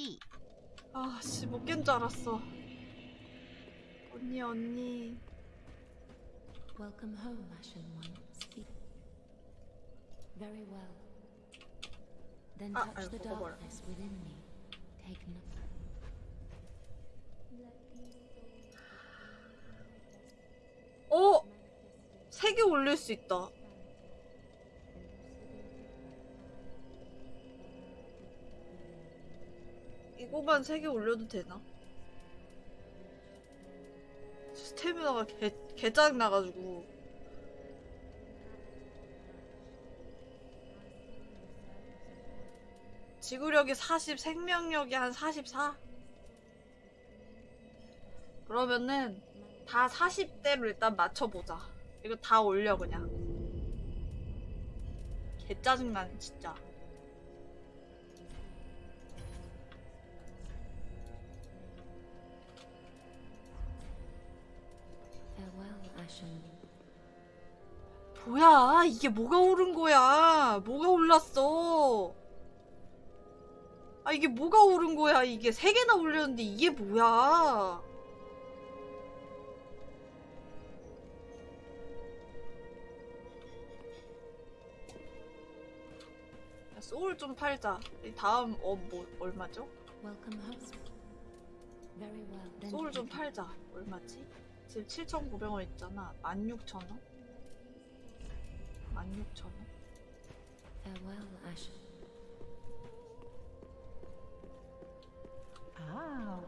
B. 아씨 못 깬 줄 알았어. 언니 언니. Welcome home, Ashen One. Speak. Very well. Then Ah, touch I the forgot. darkness within me. Take no. 어? 세 개 올릴 수 있다. 이거만 세개 올려도 되나? 스태미나가 개, 개짜증 나가지고. 지구력이 40, 생명력이 한 44? 그러면은 다 40대로 일단 맞춰보자. 이거 다 올려 그냥. 개 짜증나네 진짜. 뭐야 이게 뭐가 오른 거야? 뭐가 올랐어? 아 이게 뭐가 오른 거야? 이게 세 개나 올렸는데 이게 뭐야? 야, 소울 좀 팔자. 이 다음 어 뭐 얼마죠? 소울 좀 팔자. 얼마지? 지금 7,900원 있잖아. 16,000원? 16,000원? Farewell, Ashen. 아.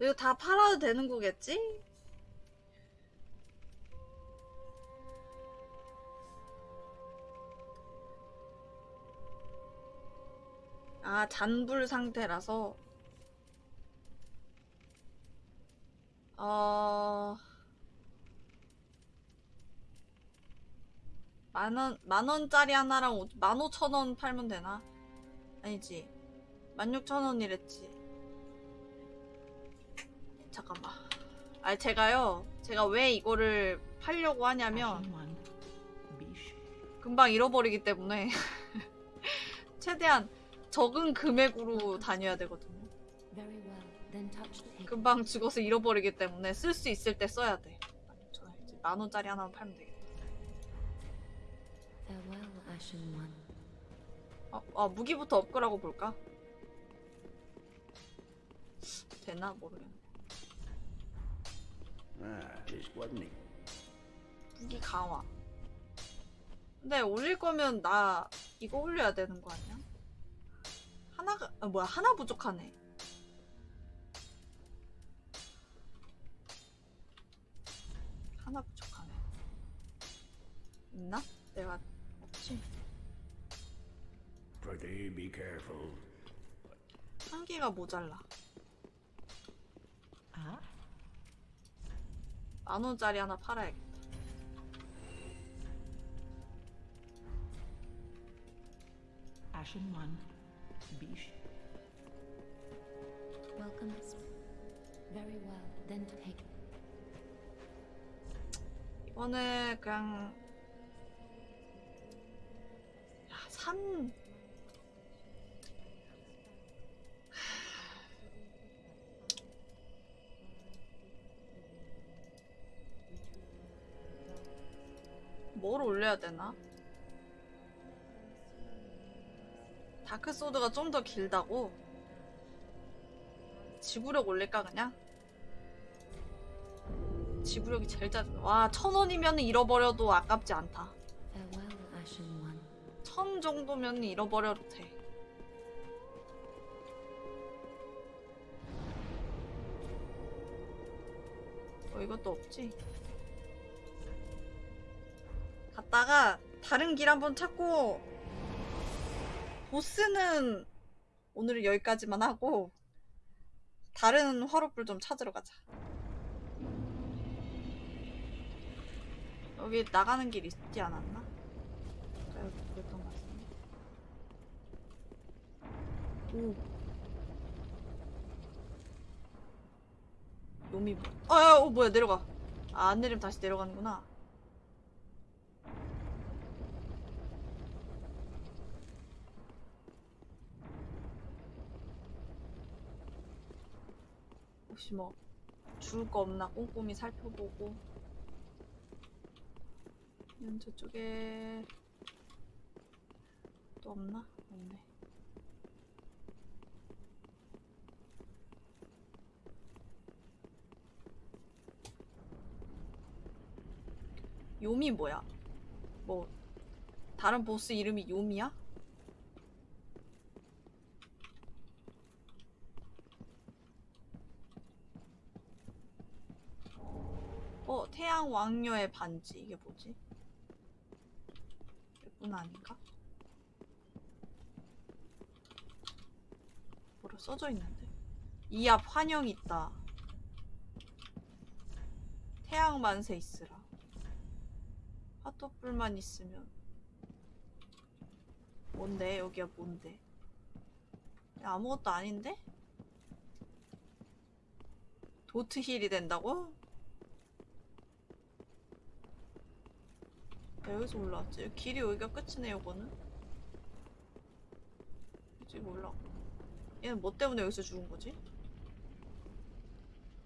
이거 다 팔아도 되는 거겠지? 아, 잔불 상태라서. 어. 만원, 만원짜리 하나랑 오- 만 오천 원 팔면 되나? 아니지. 만 육천 원이랬지. 잠깐만. 아 제가요. 제가 왜 이거를 팔려고 하냐면. Bish. 금방 잃어버리기 때문에 최대한 적은 금액으로 다녀야 되거든요. 금방 죽어서 잃어버리기 때문에 쓸 수 있을 때 써야 돼. 저 이제 만 원짜리 하나만 팔면 되겠다. 아, 아 무기부터 업그라고 볼까? 되나 모르겠네. He? 무기 강화. 근데 올릴 거면 나 이거 올려야 되는 거 아니야? 하나가 아, 뭐야 하나 부족하네. 하나 부족하네. 있나? 내가 없지. Pretty be careful. 한 개가 모자라. 아. 만 원짜리 하나 팔아야겠다. Ashen one. Bish. Welcome. Very well. Then take. 이거는 그냥 야, 3뭘 올려야 되나? 다크소드가 좀 더 길다고? 지구력 올릴까 그냥? 지구력이 제일 짜증나. 와, 천 원이면 잃어버려도 아깝지 않다. 천 정도면 잃어버려도 돼. 어, 이것도 없지? 갔다가 다른 길 한번 찾고 보스는 오늘은 여기까지만 하고 다른 화로불 좀 찾으러 가자. 여기 나가는 길 있지 않았나? 아까 여기 그랬던 것 같은데. 오. 뭐? 아, 야, 어 뭐야 내려가. 아, 안 내리면 다시 내려가는구나. 혹시 뭐 죽을 거 없나 꼼꼼히 살펴보고 이런 저쪽에 또 없나? 없네. 요미 뭐야? 뭐 다른 보스 이름이 요미야? 어, 태양 왕녀의 반지. 이게 뭐지? 예쁜 아닌가? 뭐라 써져 있는데? 이 앞 환영 있다. 태양 만세 있으라. 핫도불만 있으면. 뭔데? 여기가 뭔데? 아무것도 아닌데? 도트힐이 된다고? 야, 여기서 올라왔지. 길이 여기가 끝이네, 요거는. 이제 올라. 얘는 뭐 때문에 여기서 죽은 거지?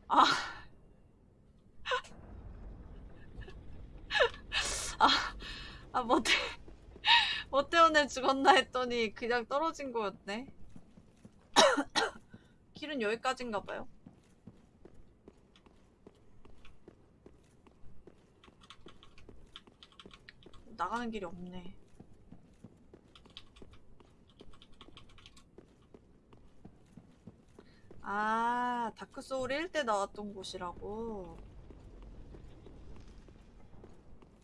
아. 아, 아, 뭐, 때, 뭐 때문에 죽었나 했더니 그냥 떨어진 거였네. 길은 여기까지인가 봐요. 나가는 길이 없네. 아, 다크소울 1때 나왔던 곳이라고.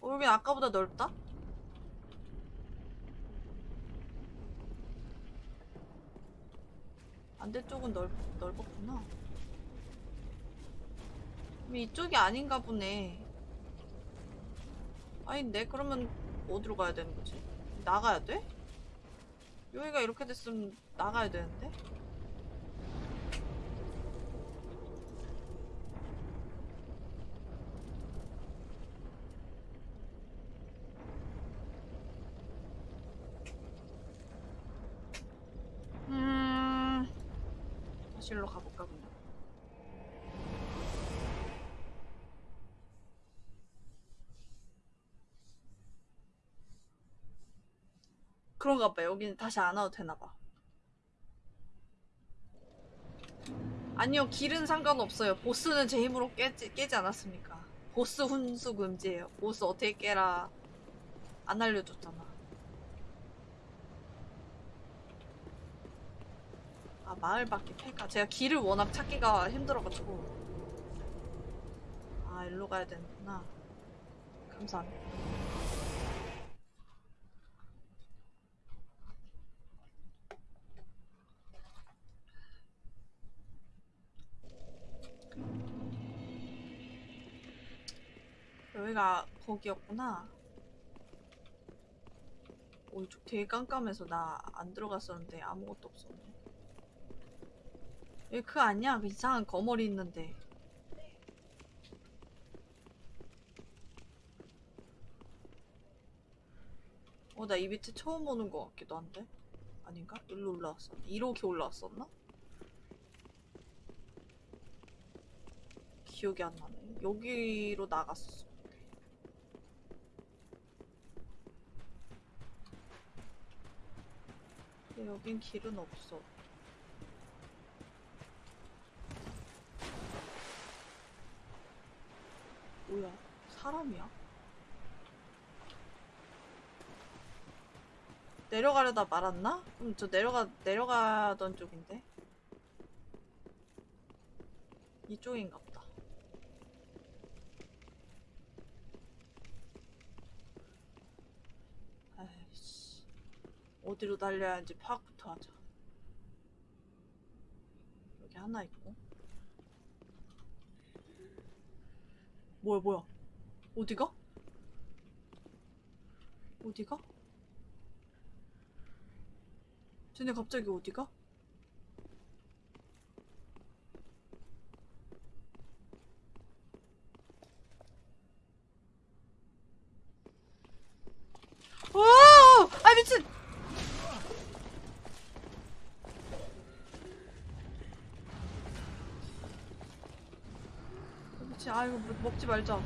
어, 여긴 아까보다 넓다? 반대쪽은 넓, 넓었구나. 이쪽이 아닌가 보네. 아닌데? 그러면 어디로 가야 되는 거지? 나가야 돼? 여기가 이렇게 됐으면 나가야 되는데? 음... 다시 일로 가볼까 그냥 그런가 봐 여기는 다시 안 와도 되나 봐. 아니요 길은 상관없어요. 보스는 제 힘으로 깨지, 깨지 않았습니까? 보스 훈수 금지예요. 보스 어떻게 깨라. 안 알려줬잖아. 아 마을 밖에 팰까 제가 길을 워낙 찾기가 힘들어가지고. 아 일로 가야 되는구나. 감사합니다 여기가 거기였구나. 오, 이쪽 되게 깜깜해서 나 안 들어갔었는데 아무것도 없었네. 여기 그 아니야? 그 이상한 거머리 있는데. 어, 나 이 밑에 처음 오는 것 같기도 한데? 아닌가? 일로 올라왔었나? 이렇게 올라왔었나? 기억이 안 나네. 여기로 나갔어. 근데 여긴 길은 없어. 뭐야? 사람이야? 내려가려다 말았나? 그럼 저 내려가, 내려가던 쪽인데? 이쪽인가 보다. 아이씨. 어디로 달려야 하는지 파악부터 하자. 여기 하나 있고. 뭐야, 뭐야. 어디가? 어디가? 쟤네 갑자기 어디가? 오! 아 미친! 이거 먹- 먹지 말자.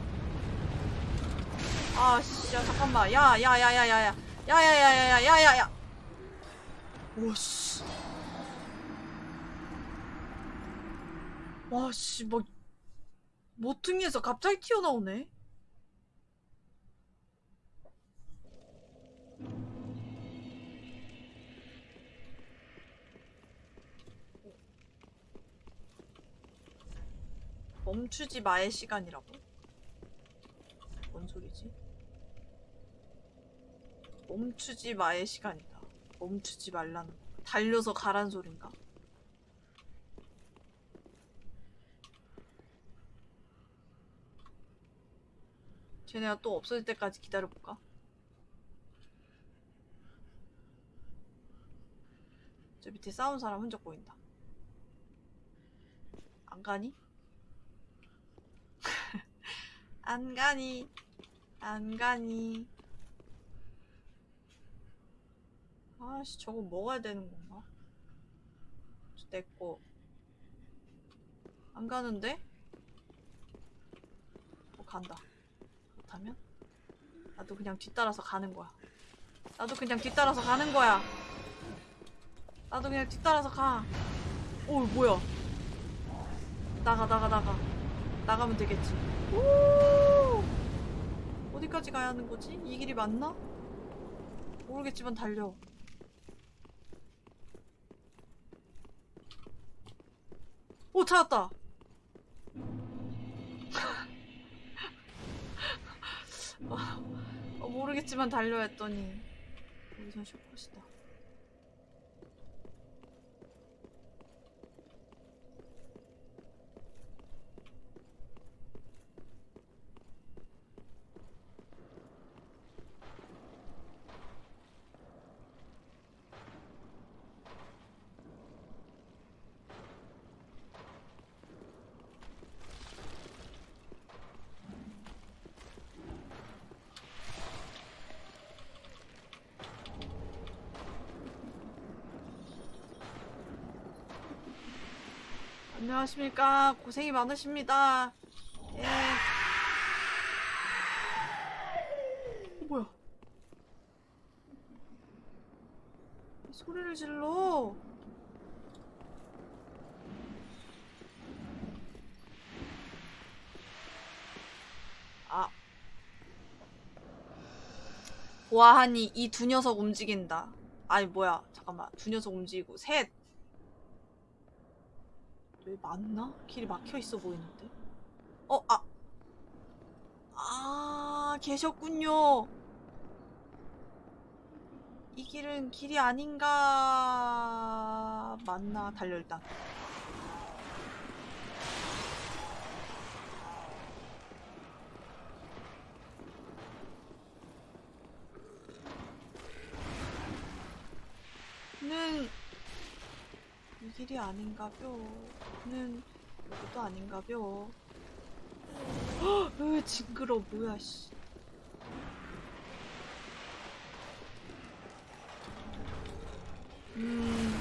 아, 씨, 야, 잠깐만. 야, 야, 야, 야, 야, 야. 야, 야, 야, 야, 야, 야, 야, 야. 오, 씨. 와, 씨, 막, 모퉁이에서 갑자기 튀어나오네. 멈추지 마의 시간이라고? 뭔 소리지? 멈추지 마의 시간이다. 멈추지 말라는 거. 달려서 가란 소린가? 쟤네가 또 없어질 때까지 기다려볼까? 저 밑에 싸운 사람 흔적 보인다. 안 가니? 안 가니? 안 가니? 아씨 저거 먹어야 되는 건가? 저 내꺼 안 가는데? 어 간다 그렇다면? 나도 그냥 뒤따라서 가는 거야 나도 그냥 뒤따라서 가는 거야 나도 그냥 뒤따라서 가 오, 뭐야 나가 나가 나가 나가면 되겠지 오! 어디까지 가야 하는 거지? 이 길이 맞나? 모르겠지만 달려. 오 찾았다. 아, 어, 모르겠지만 달려 했더니 여기선 슈퍼시다. 안녕하십니까. 고생이 많으십니다. 예. 어, 뭐야? 왜 소리를 질러. 아. 보아하니 이 두 녀석 움직인다. 아니 뭐야? 잠깐만. 두 녀석 움직이고 셋. 왜 맞나? 길이 막혀 있어 보이는데. 어, 아. 아, 계셨군요. 이 길은 길이 아닌가. 맞나? 달려, 일단. 는, 이 길이 아닌가벼. 는, 여기도 아닌가벼. 헉, 으, 징그러, 뭐야, 씨. 음,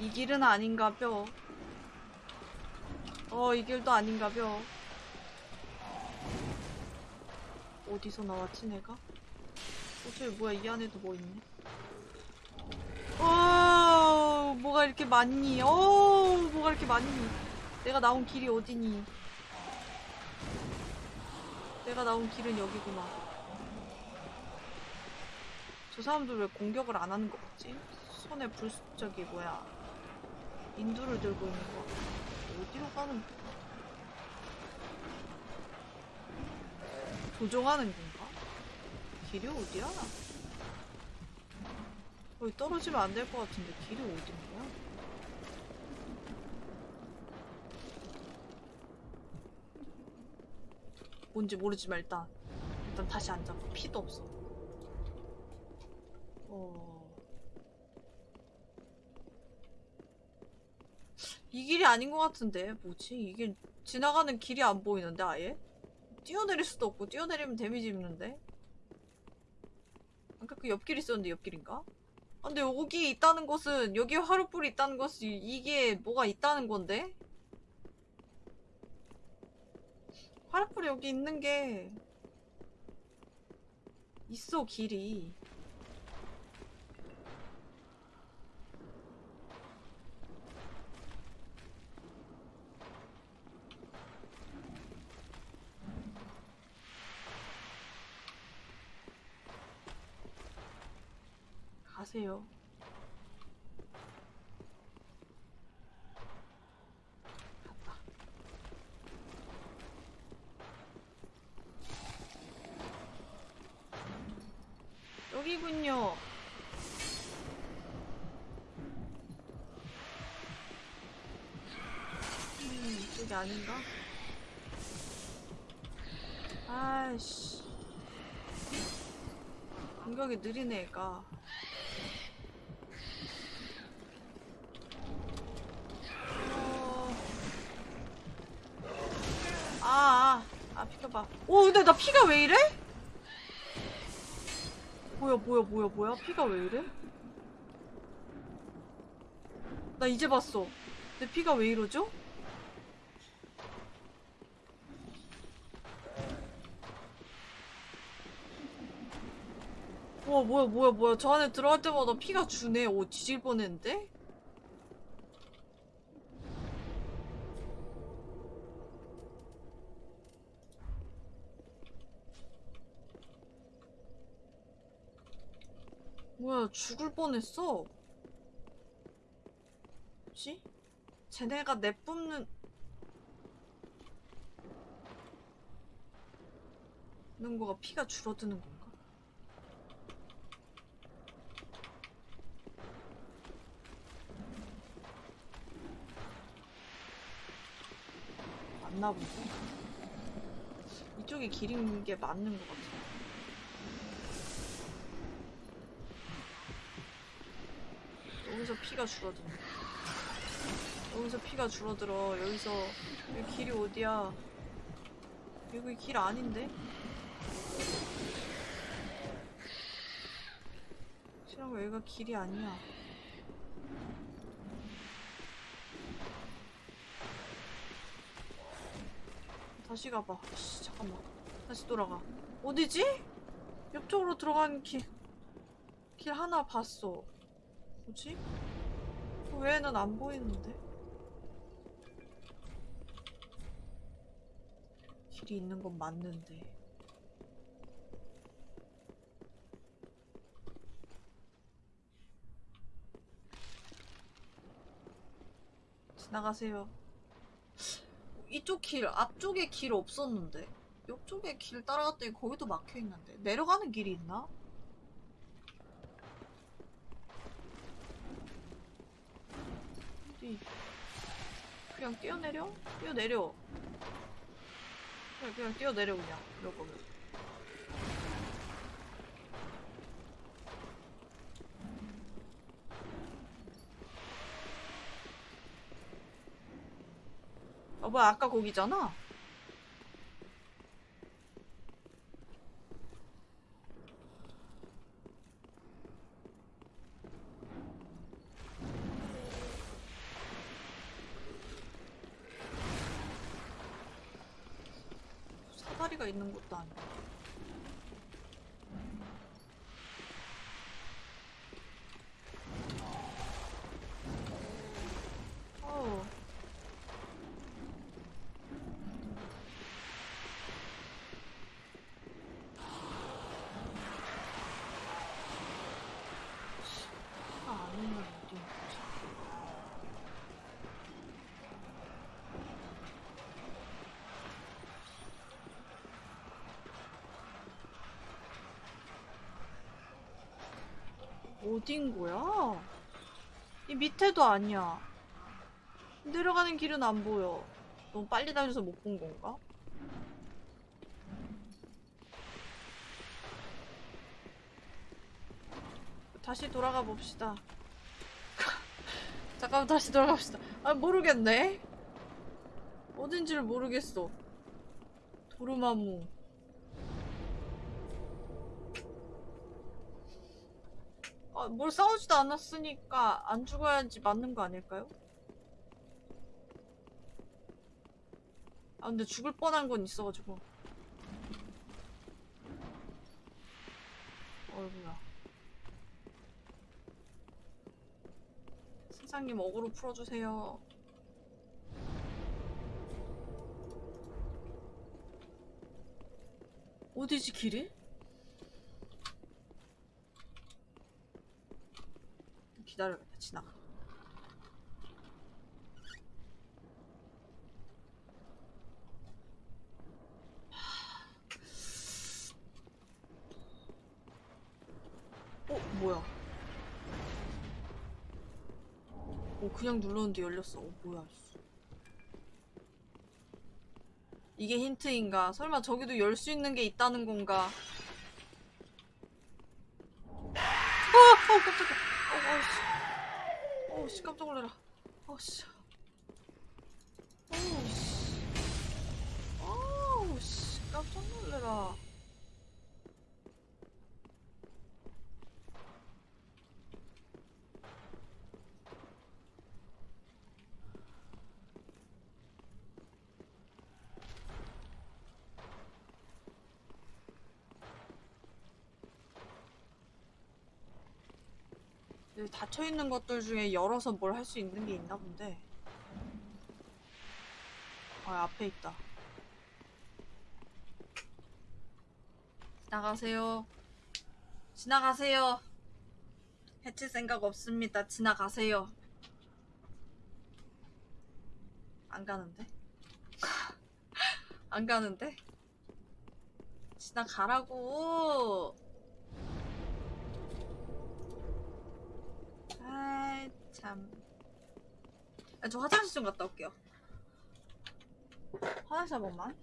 이 길은 아닌가벼. 어, 이 길도 아닌가벼. 어디서 나왔지, 내가? 어, 저기 뭐야, 이 안에도 뭐 있네. 어, 뭐가 이렇게 많니? 어, 뭐가 이렇게 많니? 내가 나온 길이 어디니? 내가 나온 길은 여기구나. 저 사람들 왜 공격을 안 하는 것 같지? 손에 불, 저기 뭐야. 인두를 들고 있는 거. 어디로 가는? 조종하는 건가? 길이 어디야? 거기 떨어지면 안 될 것 같은데 길이 어딘 거야? 뭔지 모르지만 일단 일단 다시 앉아봐 피도 없어 어... 이 길이 아닌 것 같은데 뭐지? 이게 지나가는 길이 안 보이는데 아예? 뛰어내릴 수도 없고 뛰어내리면 데미지 입는데? 아까 그 옆길 있었는데 옆길인가? 아, 근데 여기 있다는 것은 여기 화루불이 있다는 것이 이게 뭐가 있다는 건데? 파라풀이 여기 있는 게 있어 길이. 가세요. 여기군요. 음, 이쪽이 아닌가? 아이씨. 공격이 느리네, 얘가. 어... 아, 아, 아, 비켜봐. 오, 근데 나 피가 왜 이래? 뭐야, 뭐야, 뭐야, 뭐야? 피가 왜 이래? 나 이제 봤어. 내 피가 왜 이러죠? 와, 뭐야, 뭐야, 뭐야. 저 안에 들어갈 때마다 피가 주네. 오, 뒤질 뻔했는데? 죽을 뻔했어. 뭐지? 쟤네가 내뿜는 는 거가 피가 줄어드는 건가? 맞나 보지? 이쪽이 길인 게 맞는 것 같아. 여기서 피가 줄어드네. 여기서 피가 줄어들어. 여기서 여기 길이 어디야? 여기 길 아닌데? 거 여기가 길이 아니야. 다시 가봐. 씨, 잠깐만. 다시 돌아가. 어디지? 옆쪽으로 들어가는 길, 길 하나 봤어. 뭐지? 그 외에는 안 보이는데? 길이 있는 건 맞는데. 지나가세요. 이쪽 길, 앞쪽에 길 없었는데. 옆쪽에 길 따라갔더니 거기도 막혀 있는데. 내려가는 길이 있나? 어디? 그냥 뛰어내려? 뛰어내려. 그냥, 그냥 뛰어내려, 그냥. 이럴 거면. 어, 뭐야, 아까 거기잖아? 사다리가 있는 것도 아니고. 어우. 아, 아는 건 어디 있지? 어딘 거야? 이 밑에도 아니야. 내려가는 길은 안 보여. 너무 빨리 달려서 못 본 건가? 다시 돌아가 봅시다. 잠깐만 다시 돌아가 봅시다. 아 모르겠네. 어딘지를 모르겠어. 도르마무. 뭘 싸우지도 않았으니까 안 죽어야지 맞는 거 아닐까요? 아 근데 죽을 뻔한 건 있어가지고 어이구야 세상님 어그로 풀어주세요 어디지 길이? 기다려야겠다 지나가 어 뭐야? 어 그냥 눌렀는데 열렸어. 어 뭐야 씨. 이게 힌트인가? 설마 저기도 열 수 있는 게 있다는 건가 어, 어 깜짝이야 어, 어씨 어씨 깜짝 놀래라 어씨 어우씨 어우씨 깜짝 놀래라 여기 닫혀 있는 것들 중에 열어서 뭘 할 수 있는 게 있나 본데. 아, 앞에 있다. 지나가세요. 지나가세요. 해칠 생각 없습니다. 지나가세요. 안 가는데? 안 가는데? 지나가라고! 아이 참. 아, 저 화장실 좀 갔다 올게요. 화장실 한 번만.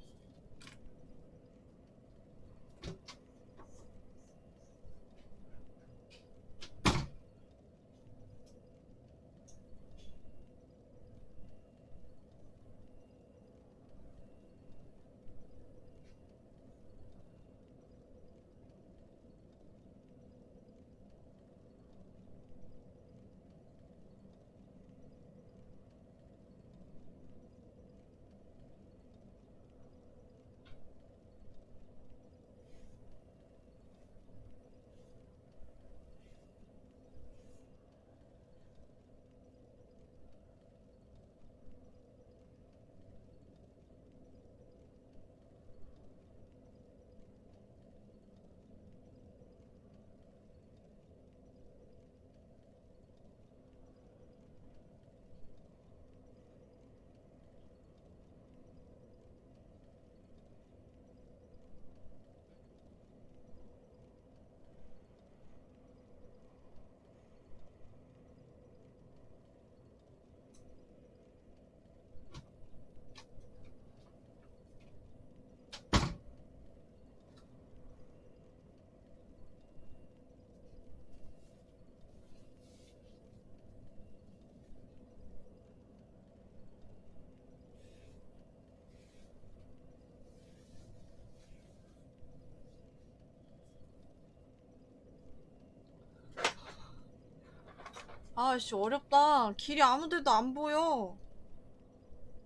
아씨 어렵다. 길이 아무데도 안 보여.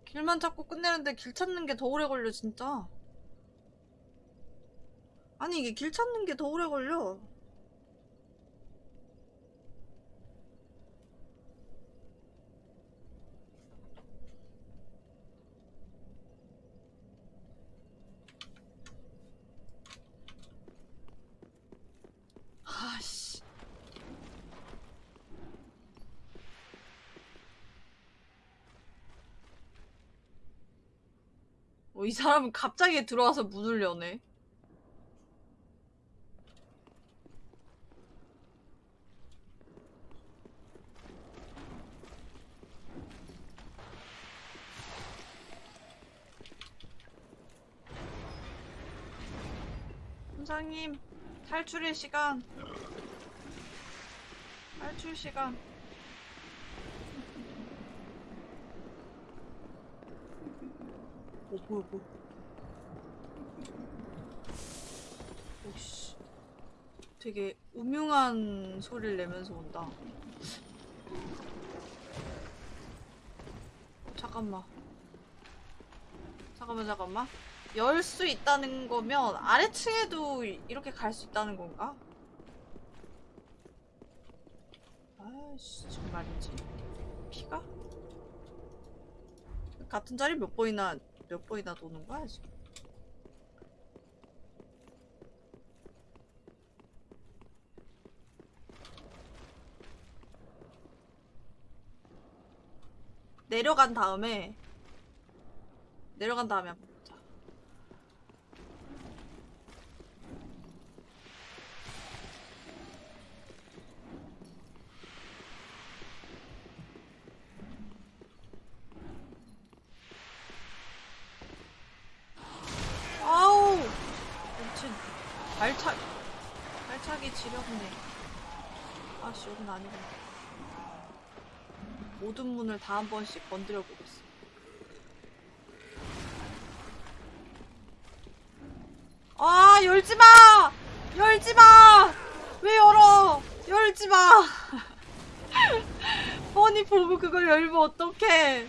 길만 찾고 끝내는데 길 찾는 게 더 오래 걸려 진짜. 아니 이게 길 찾는 게 더 오래 걸려. 아씨. 어, 이 사람은 갑자기 들어와서 문을 여네. 선장님, 탈출의 시간. 탈출 시간. 어, 뭐야, 뭐야. 오씨. 되게 음흉한 소리를 내면서 온다. 잠깐만. 잠깐만 잠깐만 열 수 있다는 거면 아래층에도 이- 이렇게 갈 수 있다는 건가? 아이씨 정말이지 피가? 같은 자리 몇 번이나 몇 번이나 도는 거야 지금? 내려간 다음에 내려간 다음에 한번 보자. 아우! 미친 발차 발차기 지렸네. 아씨 여긴 아니구나. 모든 문을 다 한 번씩 건드려 보겠어. 아 열지 마! 열지 마! 왜 열어? 열지 마! 뻔히 보고 그걸 열면 어떡해?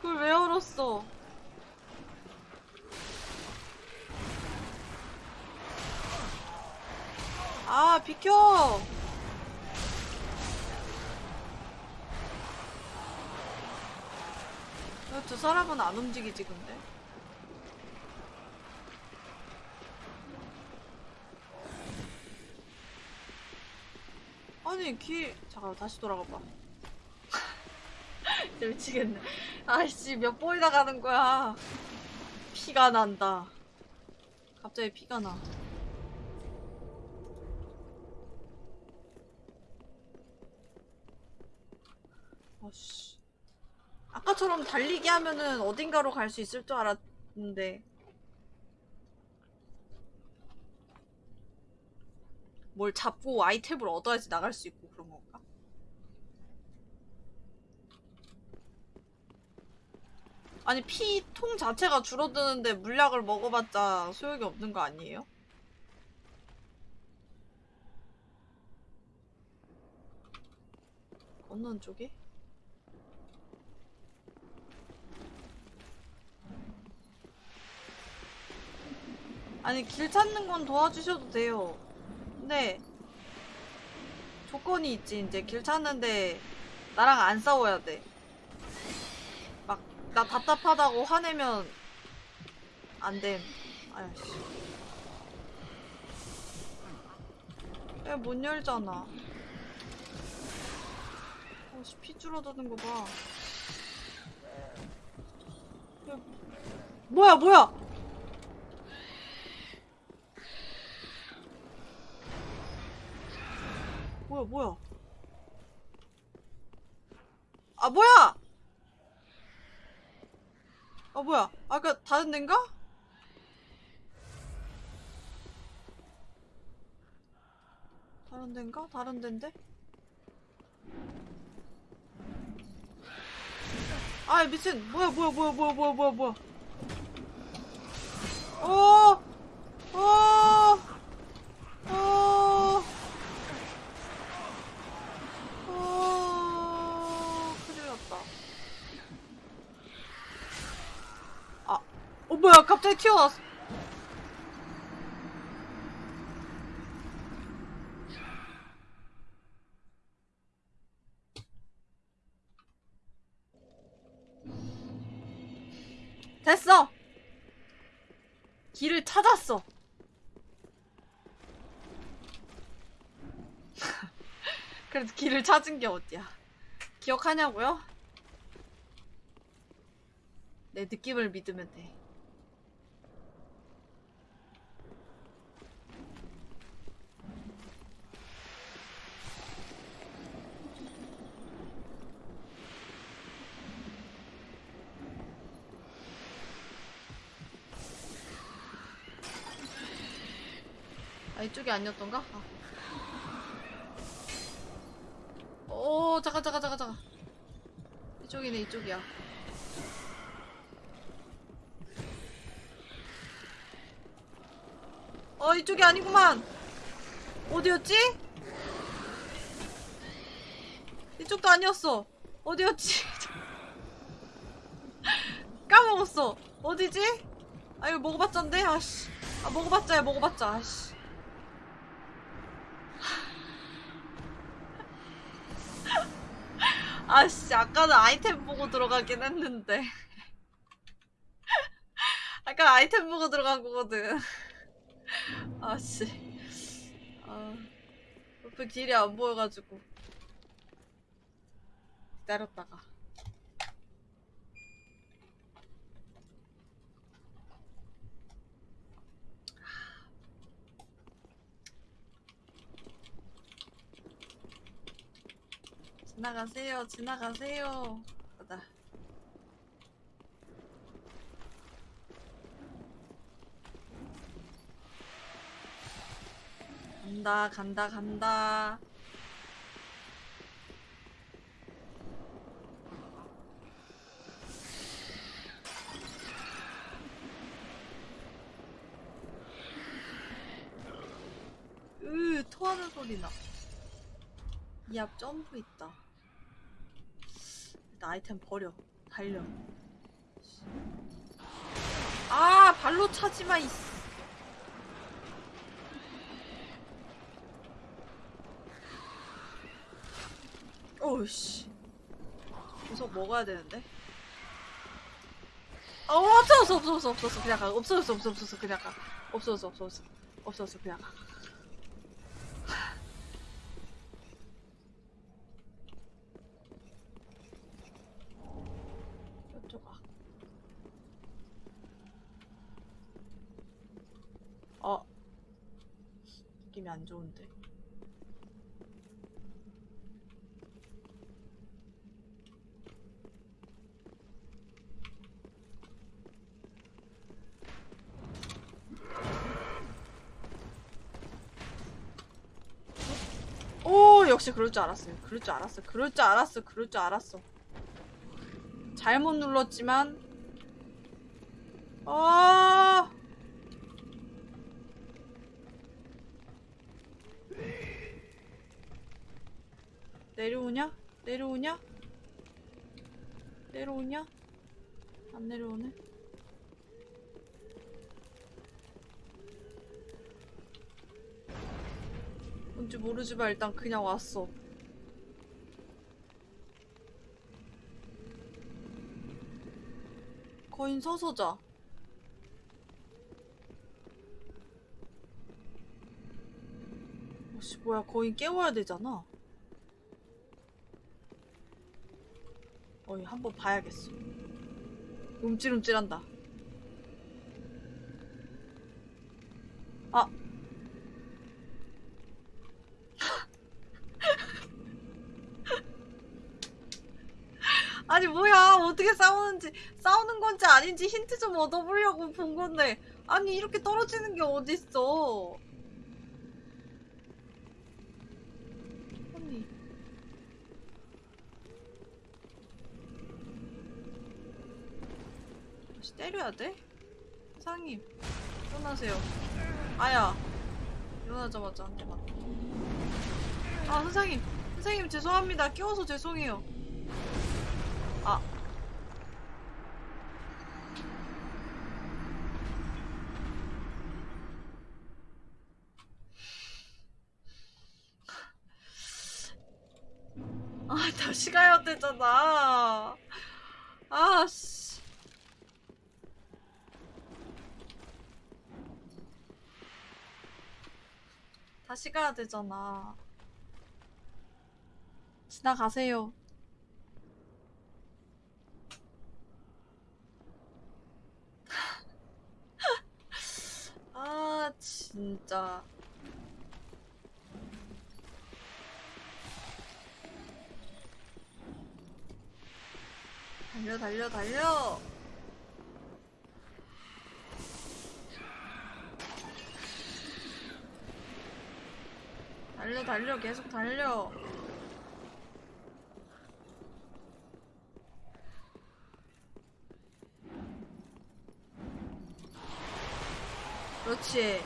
그걸 왜 열었어? 아 비켜! 왜두 사람은 안 움직이지 근데? 아니 길 잠깐 다시 돌아가 봐. 진짜 미치겠네. 아이씨 몇 번이나 가는 거야. 피가 난다. 갑자기 피가 나. 씨. 아까처럼 달리기 하면은 어딘가로 갈 수 있을 줄 알았는데. 뭘 잡고 아이템을 얻어야지 나갈 수 있고 그런 건가? 아니 피 통 자체가 줄어드는데 물약을 먹어봤자 소용이 없는 거 아니에요? 건넌 쪽에? 아니 길 찾는 건 도와주셔도 돼요. 근데 조건이 있지 이제 길 찾는데 나랑 안 싸워야 돼. 막 나 답답하다고 화내면 안 됨. 아야씨. 왜못 열잖아. 어씨 피 줄어드는 거 봐. 야, 뭐야 뭐야? 뭐야 뭐야 아 뭐야 아 뭐야 아까 다른 데인가? 다른 데인가? 다른 데인데? 아 미친 뭐야 뭐야 뭐야 뭐야 뭐야 뭐야 뭐야 어! 어! 어! 어, 큰일 났다. 아, 어, 뭐야, 갑자기 튀어나왔어. 됐어! 길을 찾았어. 그래도 길을 찾은 게 어디야. 기억하냐고요? 내 느낌을 믿으면 돼. 아, 아니었던가? 아. 오, 잠깐, 잠깐, 잠깐, 잠깐. 이쪽이네, 이쪽이야. 어, 이쪽이 아니구만. 어디였지? 이쪽도 아니었어. 어디였지? 까먹 까먹었어. 어디지? 아 이거 먹어봤자인데 아씨. 아 먹어봤자야 먹어봤자 아씨. 아씨 아까는 아이템 보고 들어가긴 했는데. 아까 아이템 보고 들어간 거거든. 아씨. 아. 옆에 길이 안 보여가지고. 기다렸다가. 지나가세요, 지나가세요. 가다. 간다, 간다, 간다. 으, 토하는 소리 나. 이 앞 점프 있다. 일단 아이템 버려. 달려. 아, 발로 차지 마, 이. 오우씨. 우석 먹어야 되는데. 어, 없어, 없어, 없어, 없어, 없어, 없어, 그냥 가. 없어졌어, 없어, 없어, 그냥 가. 없어졌어, 없어졌어. 없어졌어, 그냥 가. 저쪽 아. 어. 느낌이 안 좋은데. 오 역시 그럴 줄 알았어요. 그럴 줄 알았어. 그럴 줄 알았어. 그럴 줄 알았어. 잘못 눌렀지만 아 내려오냐? 내려오냐? 안 내려오네. 뭔지 모르지만 일단 그냥 왔어. 거인 서서 자. 씨 뭐야 거인 깨워야 되잖아. 어이 한번 봐야겠어. 움찔움찔한다. 아 아니 뭐야 어떻게 싸우는지 싸우는 건지 아닌지 힌트 좀 얻어보려고 본 건데 아니 이렇게 떨어지는 게 어딨어 아니 때려야 돼? 사장님 일어나세요 아야 일어나자마자 한 대만 아 선생님 선생님 죄송합니다 끼워서 죄송해요 아. 아, 다시 가야 되잖아. 아, 씨. 다시 가야 되잖아. 지나가세요. 아 진짜 달려 달려 달려 달려 달려 계속 달려. 그렇지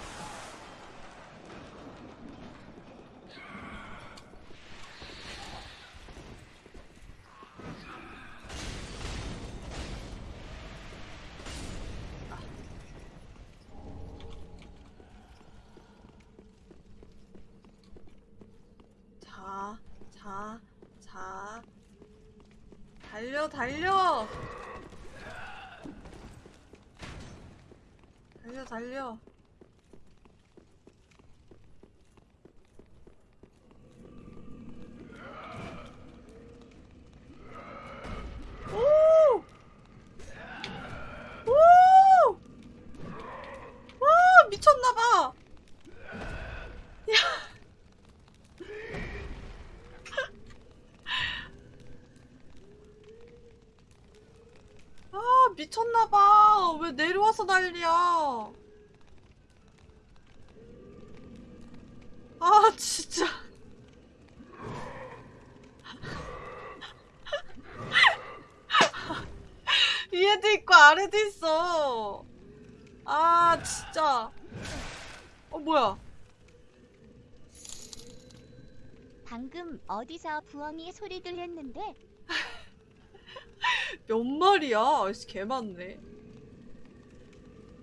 자, 자, 자. 달려, 달려! 달려, 달려. 오! 오! 와, 미쳤나봐! 아, 미쳤나봐. 왜 내려와서 난리야. 아, 진짜. 위에도 있고 아래도 있어. 아, 진짜. 어, 뭐야. 방금 어디서 부엉이 소리들 했는데 몇 마리야? 아씨, 개 많네.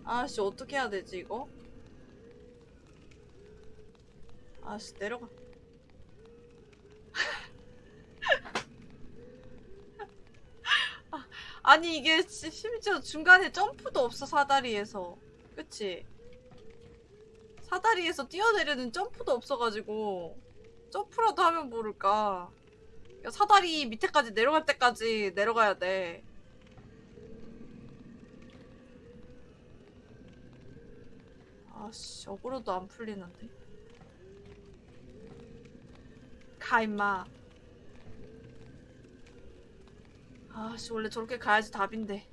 아씨, 어떻게 해야 되지, 이거? 아씨, 내려가. 아, 아니, 이게 시- 심지어 중간에 점프도 없어, 사다리에서. 그치? 사다리에서 뛰어내리는 점프도 없어가지고, 점프라도 하면 모를까. 야, 사다리 밑에까지 내려갈 때까지 내려가야 돼. 아씨, 어그로도 안 풀리는데. 가, 임마. 아씨, 원래 저렇게 가야지 답인데.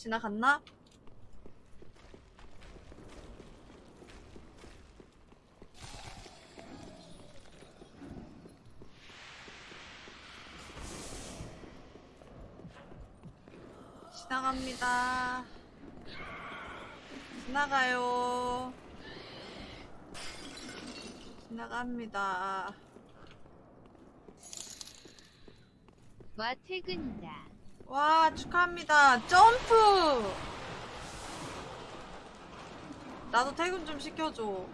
지나갔나? 지나갑니다. 지나가요. 지나갑니다. 와 퇴근이다. 와, 축하합니다. 점프! 나도 퇴근 좀 시켜줘.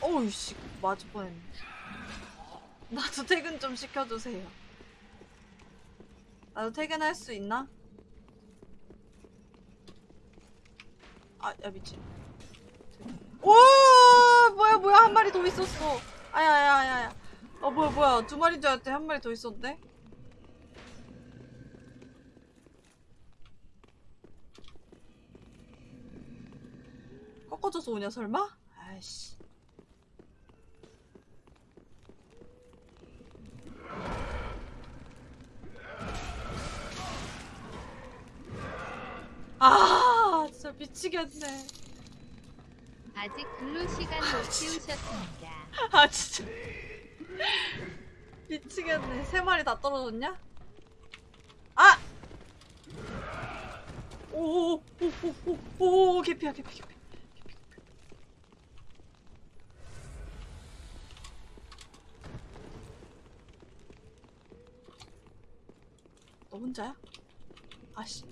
어우씨, 맞을 뻔했네. 나도 퇴근 좀 시켜주세요. 나도 퇴근할 수 있나? 아, 야, 미친. 오! 뭐야, 뭐야, 한 마리 더 있었어. 아야, 아야, 아야, 아야. 어, 뭐야, 뭐야. 두 마리인 줄 알았더니 한 마리 더 있었네? 꺾 어져서 오냐, 설마? 아이씨. 아, 진짜 미치겠네. 아직 근로 시간 못 채우셨습니다. 아, 진짜. 미치겠네. 세 마리 다 떨어졌냐? 아! 오, 오, 오, 오, 오, 오, 개피야, 개피, 개피. 개피, 개피. 너 혼자야? 아씨.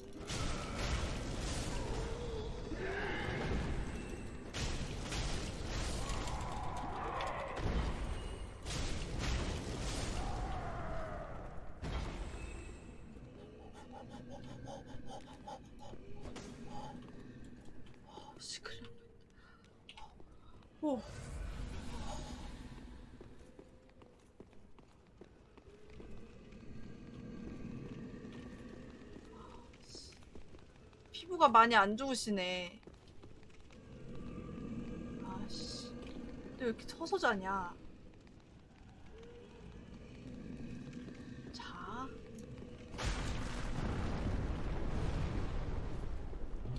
씨, 큰일 났다. 오. 피 피부가 많이 안 좋으시네. 아씨. 또왜 이렇게 서서 자냐? 자.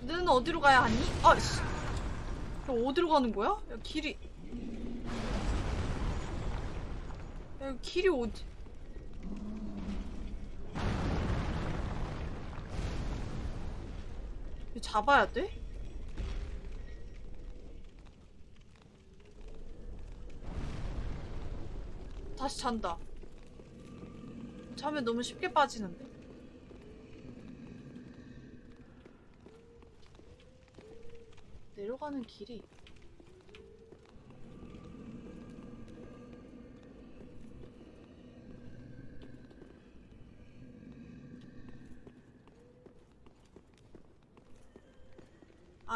너는 어디로 가야 하니? 아 씨. 야, 어디로 가는 거야? 야, 길이. 야, 길이 어디. 이거 잡아야 돼? 다시 잔다. 자면 너무 쉽게 빠지는데? 내려가는 길이.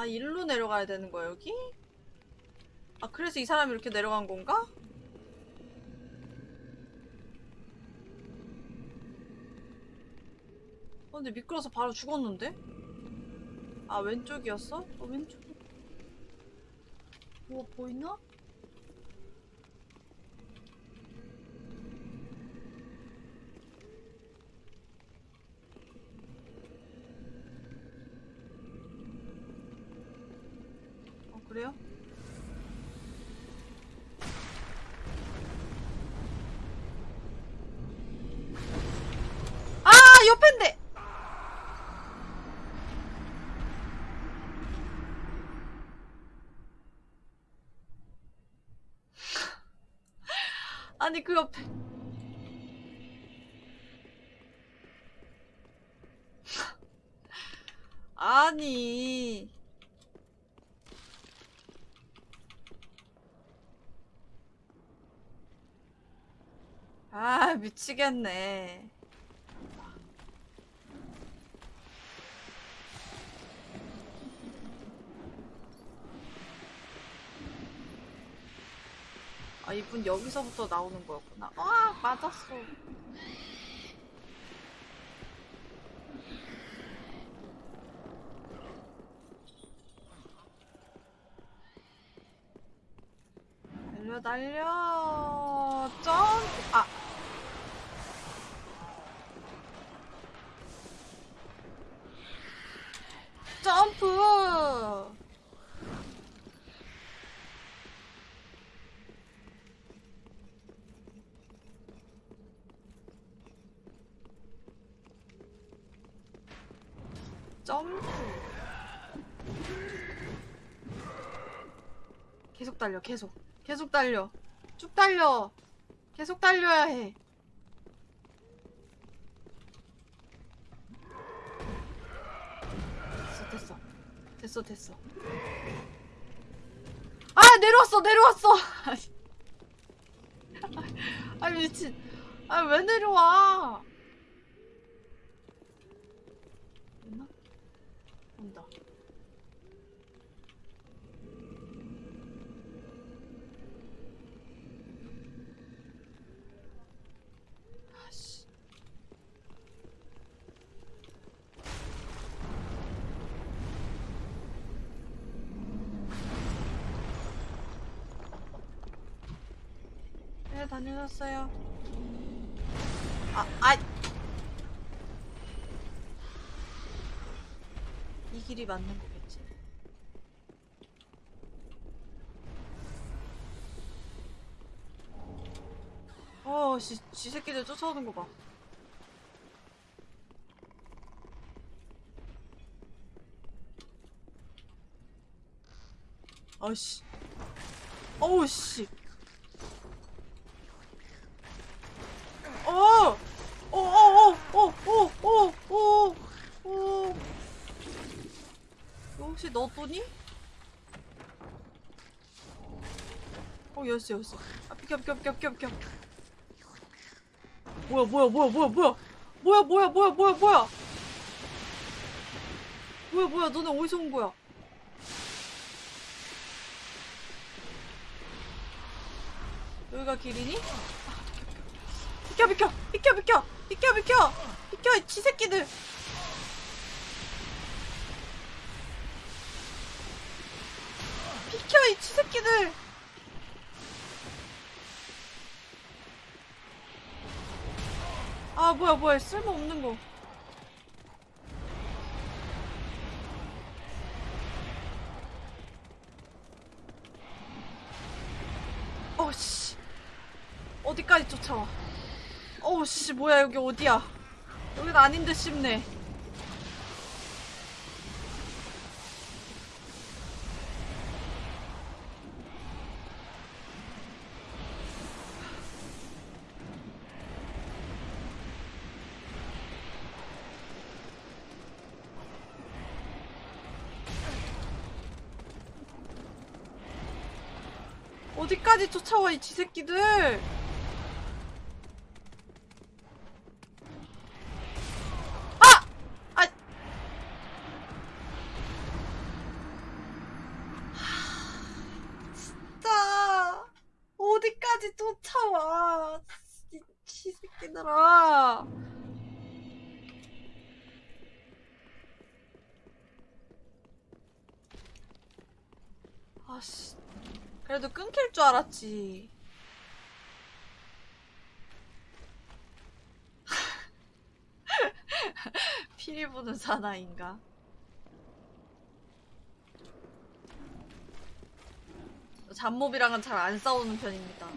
일로 내려가야 되는 거야, 여기? 아, 그래서 이 사람이 이렇게 내려간 건가? 어, 근데 미끄러서 바로 죽었는데? 아, 왼쪽이었어? 어, 왼쪽. 뭐, 보이나? 어, 그래요? 아, 옆인데! 아니, 그 옆에. 아니. 아, 미치겠네. 아, 이분 여기서부터 나오는 거였구나. 아, 맞았어. 달려, 달려. 점! 아. 점프! 점프. 계속 달려, 계속. 계속 달려. 쭉 달려. 계속 달려야 해. 됐어, 됐어. 됐어, 됐어. 아, 내려왔어, 내려왔어! 아, 미친. 아, 왜 내려와? 됐나? 온다. 아씨. 네, 다녀왔어요. 아, 아! 이 길이 맞는 거겠지. 어, 지, 지 새끼들 쫓아오는 거 봐. 아씨. 어우, 씨. 어! 어, 어, 어, 어, 어, 어, 어, 어. 이거 혹시 너또니? 어, 열쇠, 열쇠. 아, 비켜, 비켜, 비켜, 비켜, 비켜. 뭐야, 뭐야, 뭐야, 뭐야, 뭐야. 뭐야, 뭐야, 뭐야, 뭐야, 뭐야. 뭐야, 뭐야, 너네 어디서 온 거야? 여기가 길이니? 비켜, 비켜, 비켜, 비켜, 비켜, 비켜, 비켜, 지 새끼들. 비켜 이 쥐새끼들 아 뭐야 뭐야. 쓸모없는 거. 어씨. 어디까지 쫓아와? 어우씨. 뭐야 여기 어디야? 여긴 아닌 듯 싶네 어디까지 쫓아와 이 쥐새끼들 그래도 끊길 줄 알았지. 피리 부는 사나인가? 잡몹이랑은 잘 안 싸우는 편입니다.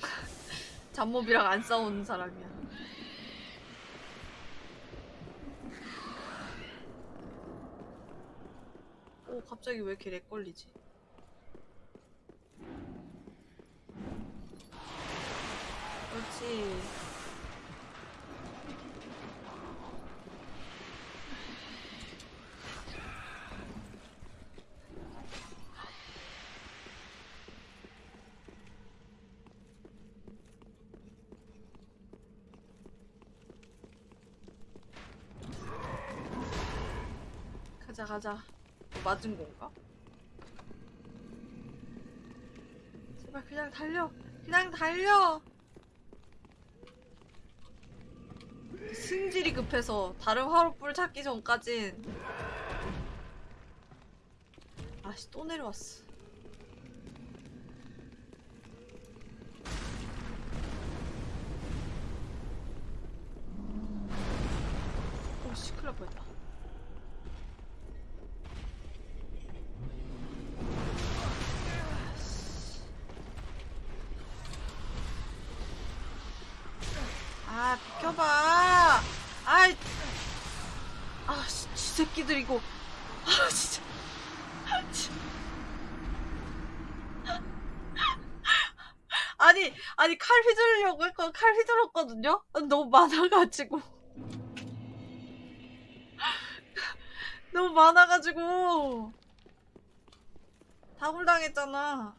잡몹이랑 안 싸우는 사람이야. 오, 갑자기 왜 이렇게 렉 걸리지? 그렇지. 가자, 가자. 뭐 맞은 건가? 제발 그냥 달려. 그냥 달려. 승질이 급해서 다른 화로불 찾기 전까진 아씨 또 내려왔어. 오씨 큰일 날 뻔했다. 아, 비켜봐. 아이. 아, 씨, 지 새끼들 이거. 아, 진짜. 아, 진- 아니, 아니, 칼 휘두르려고 했고, 칼 휘둘렀거든요? 너무 많아가지고. 너무 많아가지고. 다굴당했잖아.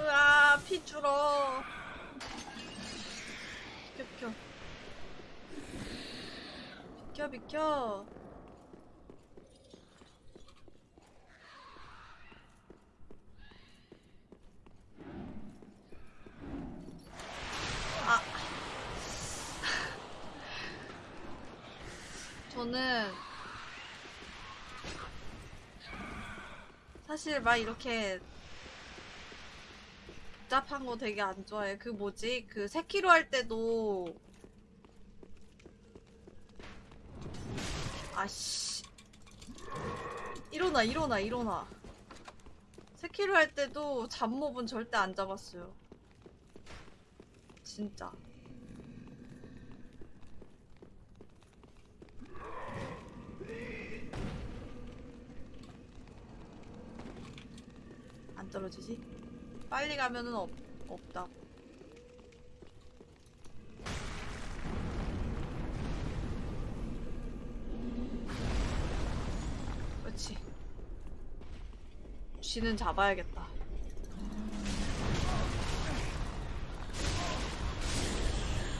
으아, 피 줄어. 비켜, 비켜. 비켜, 비켜. 아. 저는 사실 막 이렇게 복잡한 거 되게 안 좋아해. 그 뭐지? 그 세키로 할 때도 아씨 일어나 일어나 일어나 세키로 할 때도 잡몹은 절대 안 잡았어요. 진짜. 안 떨어지지? 빨리 가면은 없, 없다고. 그렇지. 쥐는 잡아야겠다.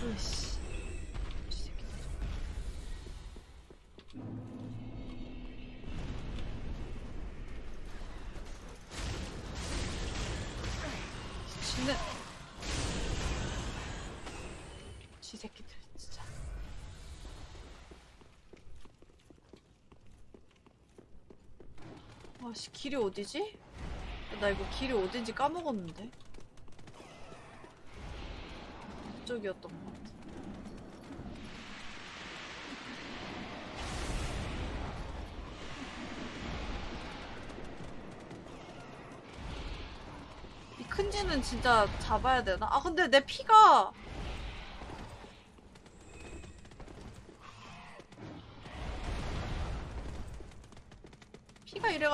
으이씨. 쥐는 쥐새끼들 아씨 길이 어디지? 나 이거 길이 어딘지 까먹었는데. 이쪽이었던 것 같아. 이큰 쥐는 진짜 잡아야 되나? 아 근데 내 피가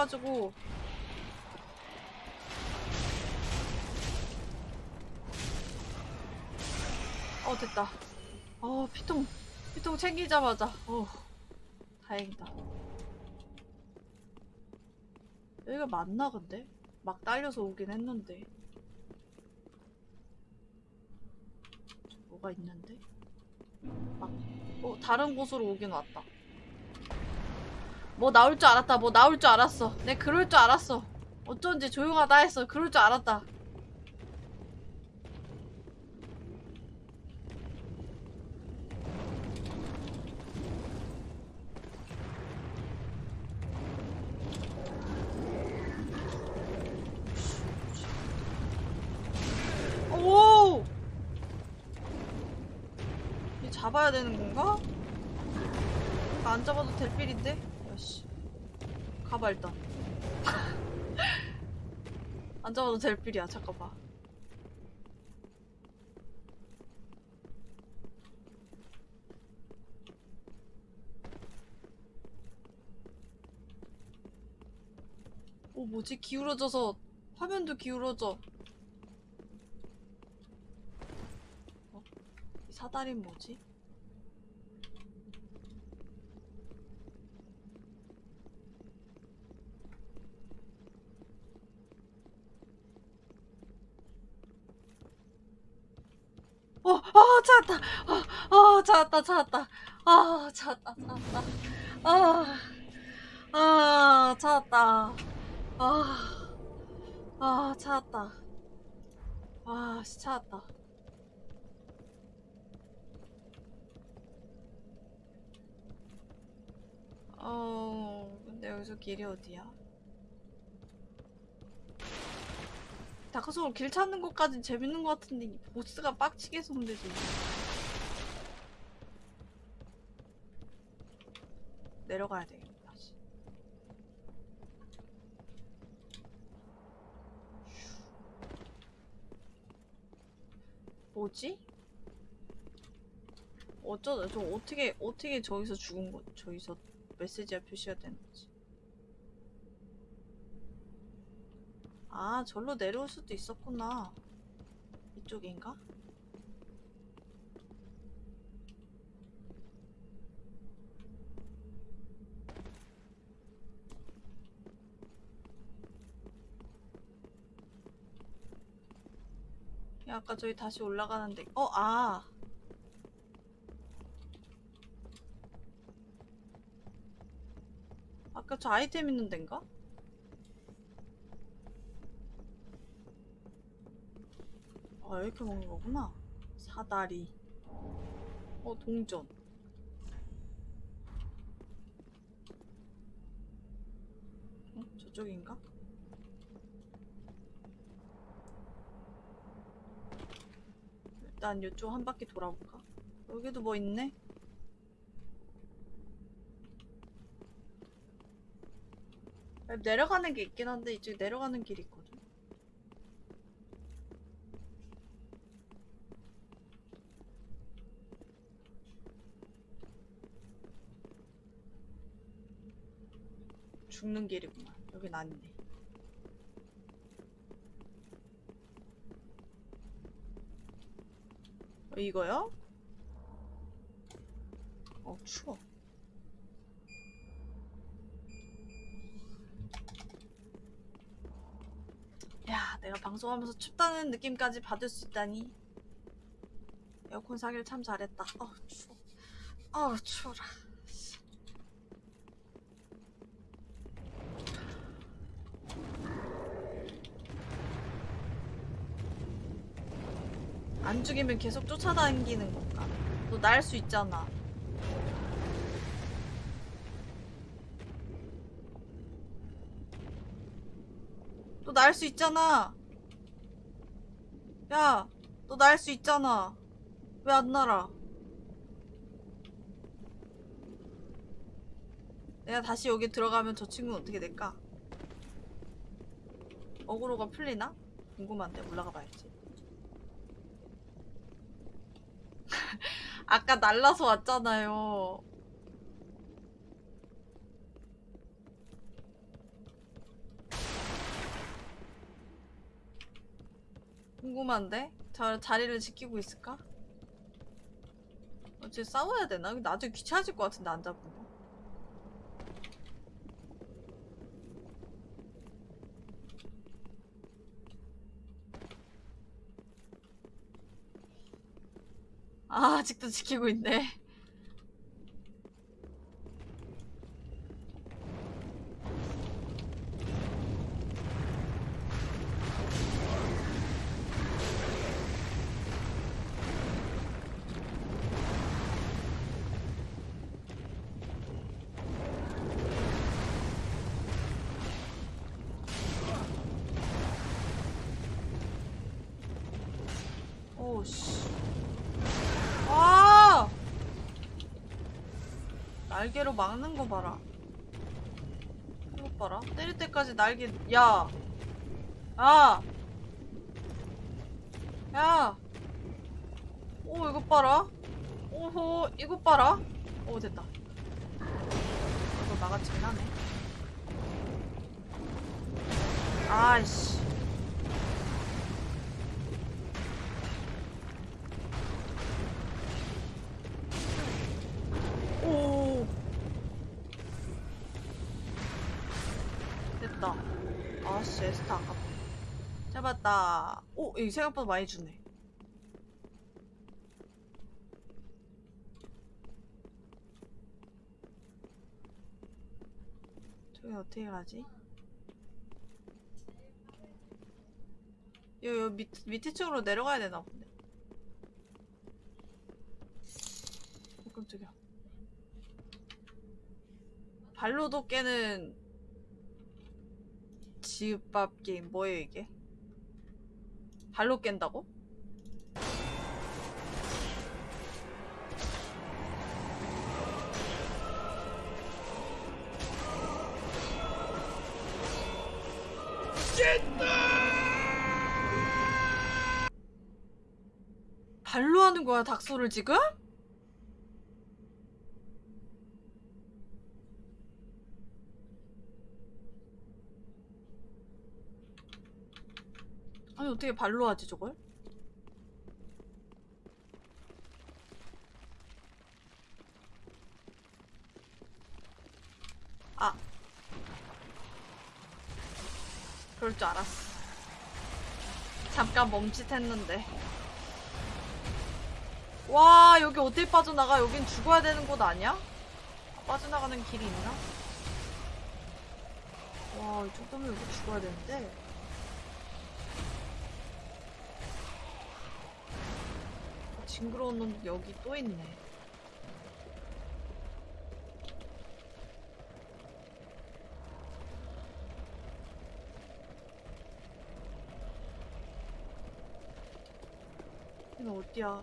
이래가지고 어 됐다 어 피통 피통 챙기자마자 어 다행이다 여기가 맞나 근데? 막 딸려서 오긴 했는데 뭐가 있는데? 막, 어, 다른 곳으로 오긴 왔다. 뭐 나올 줄 알았다. 뭐 나올 줄 알았어. 내 그럴 줄 알았어. 어쩐지 조용하다 했어. 그럴 줄 알았다. 오! 얘 잡아야 되는 건가? 이거 안 잡아도 될 필인데? 야씨. 가봐, 일단. 안 잡아도 될 필이야, 잠깐만. 오, 뭐지? 기울어져서, 화면도 기울어져. 이 사다리는 뭐지? 어, 어, 찾았다. 어, 어, 찾았다, 찾았다. 아, 찾았다, 찾았다. 아, 아, 찾았다. 아, 아, 찾았다. 아, 씨, 찾았다. 어, 근데 여기서 길이 어디야? 다크소울 길 찾는 것까진 재밌는 것 같은데 이 보스가 빡치게 문제지. 내려가야 되겠다. 다시. 뭐지? 어쩌다 저 어떻게 어떻게 저기서 죽은 거 저기서 메시지가 표시가 되는 거지. 아, 절로 내려올 수도 있었구나. 이쪽인가? 야, 아까 저기 다시 올라가는데, 어, 아. 아까 저 아이템 있는 데인가? 아, 이렇게 먹는 거구나. 사다리. 어, 동전. 어, 저쪽인가? 일단 이쪽 한 바퀴 돌아볼까? 여기도 뭐 있네? 내려가는 게 있긴 한데 이쪽에 내려가는 길이 있거든. 죽는 길이구나. 여긴 아니네. 어, 이거요? 어, 추워. 야, 내가 방송하면서 춥다는 느낌까지 받을 수 있다니. 에어컨 사기를 참 잘했다. 어우, 추워. 어우, 추워라. 안 죽이면 계속 쫓아다니는 건가? 너 날 수 있잖아. 너 날 수 있잖아. 야, 너 날 수 있잖아. 왜 안 날아? 내가 다시 여기 들어가면 저 친구는 어떻게 될까? 어그로가 풀리나? 궁금한데 올라가 봐야지. 아까 날라서 왔잖아요. 궁금한데? 자, 자리를 지키고 있을까? 어째 싸워야 되나? 나중에 귀찮아질 것 같은데 안 거. 아, 아직도 지키고 있네. 오씨. 아! 날개로 막는 거 봐라. 이거 봐라. 때릴 때까지 날개, 야! 야! 야! 오, 이거 봐라. 오호, 이거 봐라. 오, 됐다. 이거 막아치긴 하네. 아이씨. 오. 됐다. 아씨, 에스타 아깝다. 잡았다. 오, 이 생각보다 많이 주네. 저기 어떻게 가지? 요, 요 밑, 밑에 쪽으로 내려가야 되나 본데. 어, 깜짝이야. 발로도 깨는 지읍밥 게임 뭐예요 이게? 발로 깬다고? 발로 하는 거야 닥소를 지금? 아니 어떻게 발로 하지 저걸? 아 그럴 줄 알았어 잠깐 멈칫했는데 와 여기 어떻게 빠져나가 여긴 죽어야 되는 곳 아니야? 빠져나가는 길이 있나? 와 이 정도면 여기 죽어야 되는데 징그러운 놈 여기 또 있네. 이거 어디야?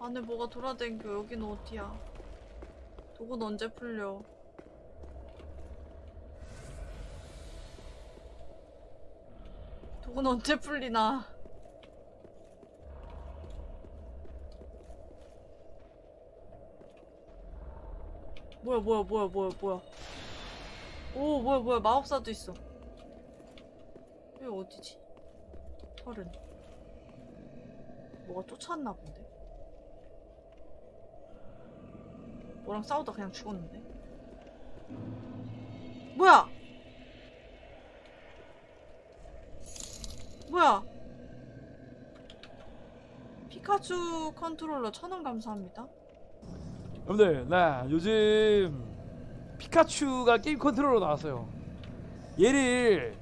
안에 뭐가 돌아다니고 여긴 어디야? 독은 언제 풀려? 독은 언제 풀리나? 뭐야 뭐야 뭐야 뭐야 뭐야. 오 뭐야 뭐야. 마법사도 있어. 여기 어디지? 털은. 뭐가 쫓아왔나 본데? 뭐랑 싸우다 그냥 죽었는데? 뭐야 뭐야? 피카츄 컨트롤러 천원 감사합니다. 여러분들 나 요즘 피카츄가 게임 컨트롤러 나왔어요 얘를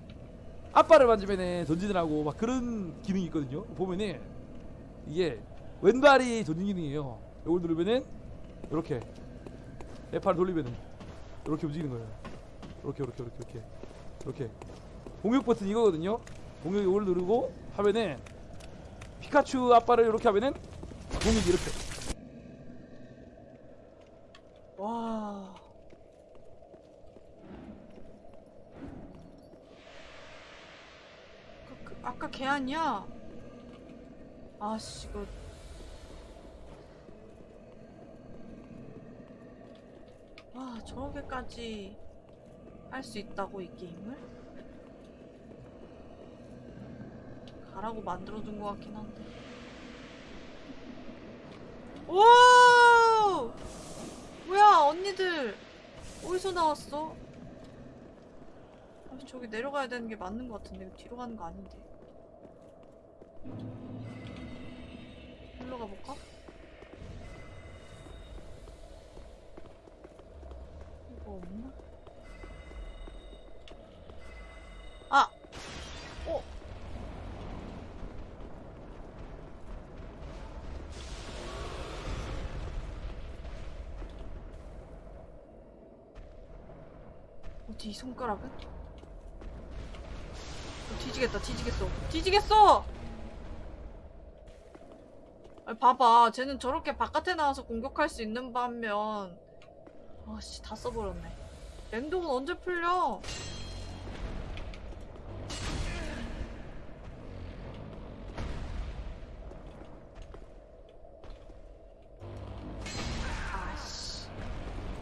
앞발을 만지면은 전진을 막 그런 기능이 있거든요. 보면은 이게 왼발이 전진 기능이에요. 이걸 누르면은 이렇게 F를 돌리면은 이렇게 움직이는 거예요. 이렇게 이렇게 이렇게 이렇게 이렇게 공격 버튼 이거거든요. 공격 이걸 누르고 하면은 피카츄 앞발을 이렇게 하면은 공격이 이렇게 와. 그, 그, 아까 걔 아니야? 아씨 이거 와 저렇게까지 할 수 있다고 이 게임을? 가라고 만들어둔 것 같긴 한데 오! 뭐야 언니들 어디서 나왔어? 아, 저기 내려가야 되는 게 맞는 것 같은데 뒤로 가는 거 아닌데 일로 가볼까? 손가락은? 어, 뒤지겠다 뒤지겠어 뒤지겠어! 아니 봐봐 쟤는 저렇게 바깥에 나와서 공격할 수 있는 반면 아씨 다 써버렸네 맹독은 언제 풀려?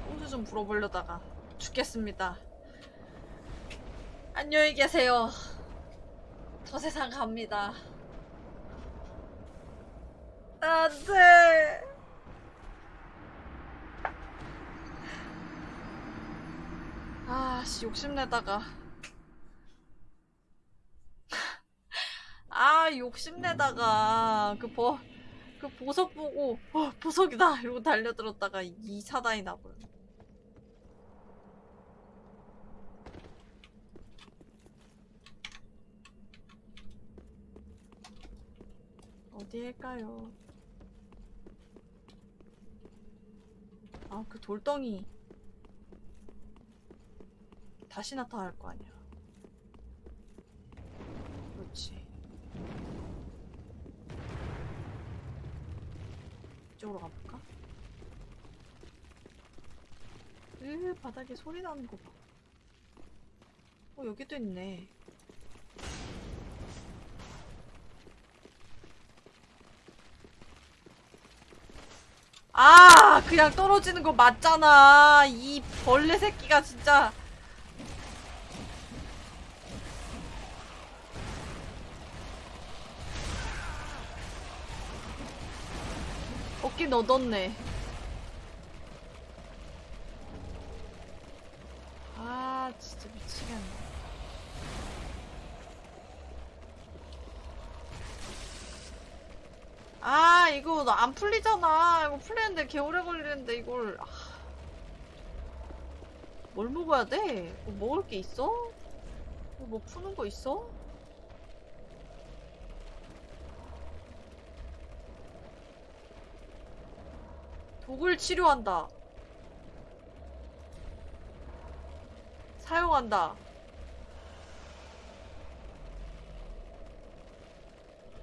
꼼수 좀 불어보려다가 죽겠습니다 안녕히 계세요. 저 세상 갑니다. 안 돼. 아씨, 욕심내다가. 아, 욕심내다가, 그 버, 그 보석 보고, 어, 보석이다! 이러고 달려들었다가 이 사단이 나버렸네. 어디일까요? 아, 그 돌덩이 다시 나타날 거 아니야. 그렇지. 이쪽으로 가볼까? 으, 바닥에 소리 나는 거 봐. 어, 여기도 있네. 아 그냥 떨어지는 거 맞잖아. 이 벌레 새끼가 진짜. 어깨 넣었네 아 진짜 미치겠네 아 이거 나 안 풀리는데 개 오래 걸리는데 이걸 아. 뭘 먹어야 돼? 뭐 먹을 게 있어? 이거 뭐 푸는 거 있어? 독을 치료한다 사용한다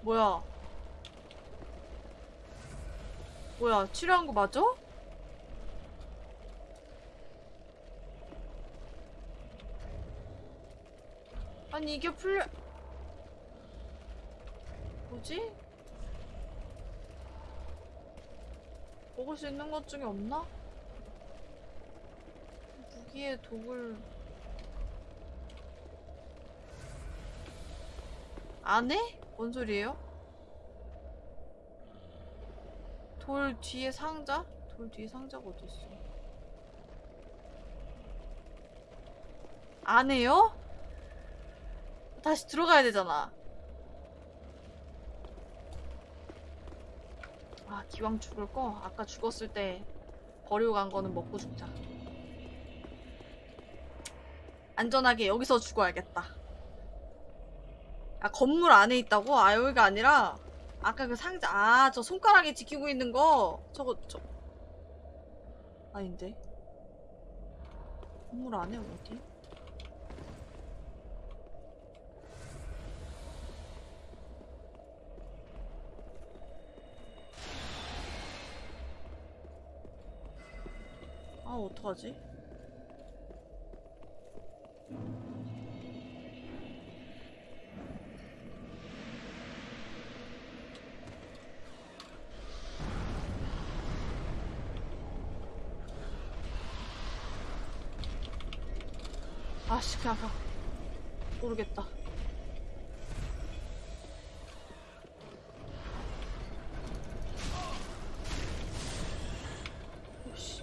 뭐야 뭐야 치료한 거 맞아? 아니 이게 풀려 뭐지? 먹을 수 있는 것 중에 없나? 무기에 독을 안 해? 뭔 소리예요? 돌 뒤에 상자? 돌 뒤에 상자가 어디 있어? 안 해요? 다시 들어가야 되잖아. 아, 기왕 죽을 거 아까 죽었을 때 버리고 간 거는 먹고 죽자. 안 안전하게 여기서 죽어야겠다. 아 건물 안에 있다고? 아 여기가 아니라 아까 그 상자 아 저 손가락에 지키고 있는 거 저거 저 아닌데 건물 안에 어디? 아 어떡하지? 아씨 배 아파 모르겠다. 씨.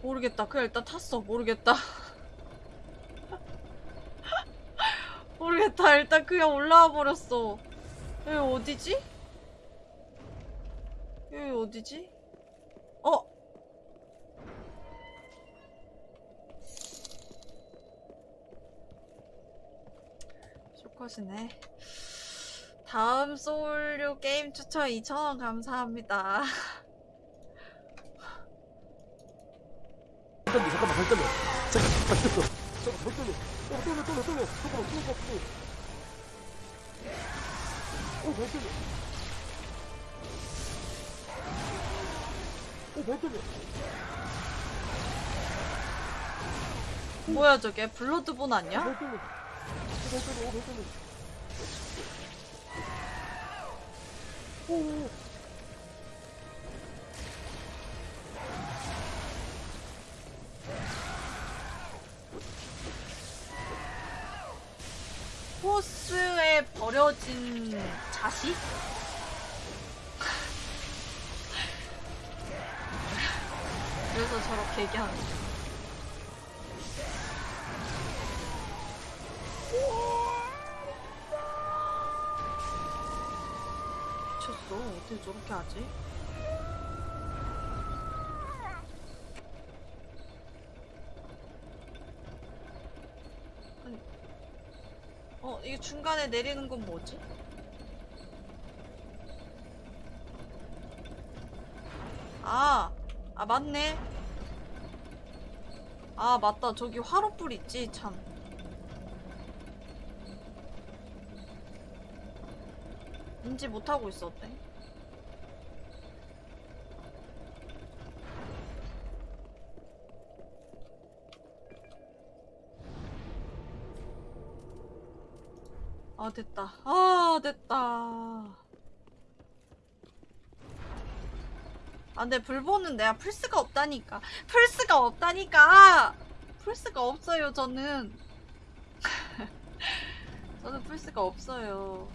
모르겠다. 그냥 일단 탔어. 모르겠다. 모르겠다. 일단 그냥 올라와 버렸어. 여기 어디지? 여기 어디지? 쇼컷이네. 다음 소울류 게임 추천 2,000원 감사합니다. 잠깐만 잠깐만 잠깐만 떨려 떨려 잠깐만 떨려 떨려 어발 떨려 어발 떨려 뭐야 저게? 블러드본 아니야? 발 떨려 발 떨려 어발 떨려 오오 호스에 버려진 자식? 그래서 저렇게 얘기하는. 미쳤어. 어떻게 하지? 아니, 어, 이게 중간에 내리는 건 뭐지? 아, 아, 맞네. 아, 맞다. 저기 화로불 있지, 참. 인지 못하고 있었대. 아, 됐다. 아, 됐다. 아, 근데 불보는 내가 플스가 없다니까. 플스가 없다니까! 플스가 없어요, 저는. 저는 플스가 없어요.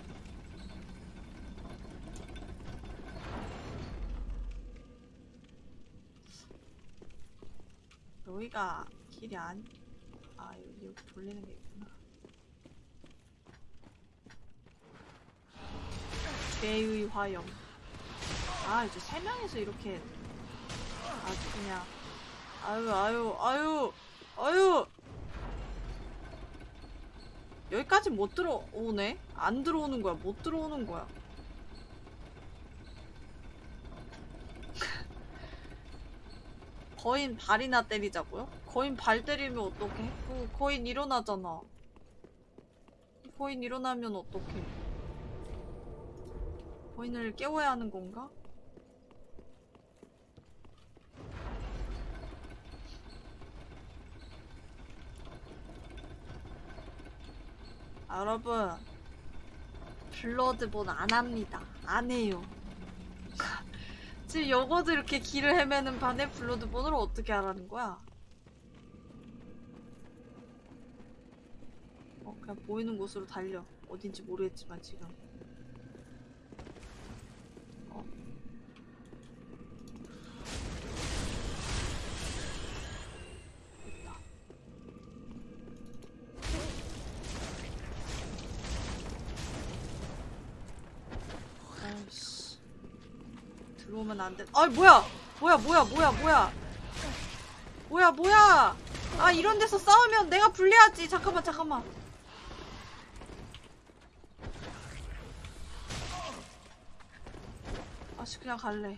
여기가 길이 아니, 아, 여기 돌리는 게 죄의 화염. 아, 이제 세 명이서 이렇게 아주 그냥 아유, 아유, 아유, 아유. 여기까지 못 들어오네? 안 들어오는 거야. 못 들어오는 거야. 거인 발이나 때리자고요? 거인 발 때리면 어떡해? 그 거인 일어나잖아. 거인 일어나면 어떡해? 거인을 깨워야 하는 건가? 아, 여러분 블러드본 안 합니다. 안 해요. 지금 여거도 이렇게 길을 헤매는 반에 블러드본을 어떻게 하라는 거야? 어, 그냥 보이는 곳으로 달려. 어딘지 모르겠지만 지금. 어. 됐다. 아이씨. 들어오면 안 돼. 아이, 뭐야! 뭐야, 뭐야, 뭐야, 뭐야! 뭐야, 뭐야! 아 이런 데서 싸우면 내가 불리하지 잠깐만 잠깐만 아씨 그냥 갈래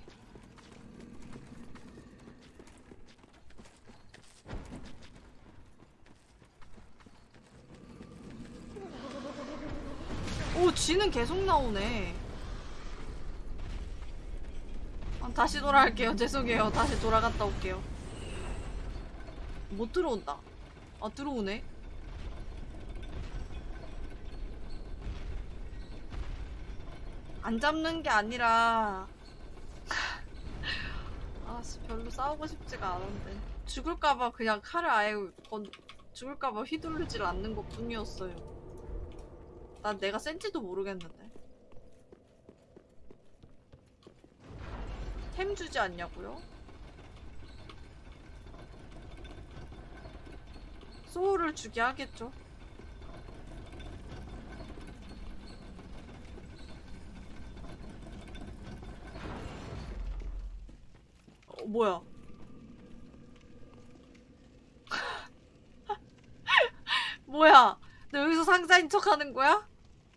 오 쥐는 계속 나오네 아, 다시 돌아갈게요 죄송해요 다시 돌아갔다 올게요 못 들어온다. 아 들어오네. 안 잡는 게 아니라 아 씨, 별로 싸우고 싶지가 않은데 죽을까봐 그냥 칼을 아예 건 죽을까봐 휘두르질 않는 것 뿐이었어요. 난 내가 센지도 모르겠는데. 템 주지 않냐고요? 소울을 주게 하겠죠. 어, 뭐야? 뭐야? 너 여기서 상자인 척 하는 거야?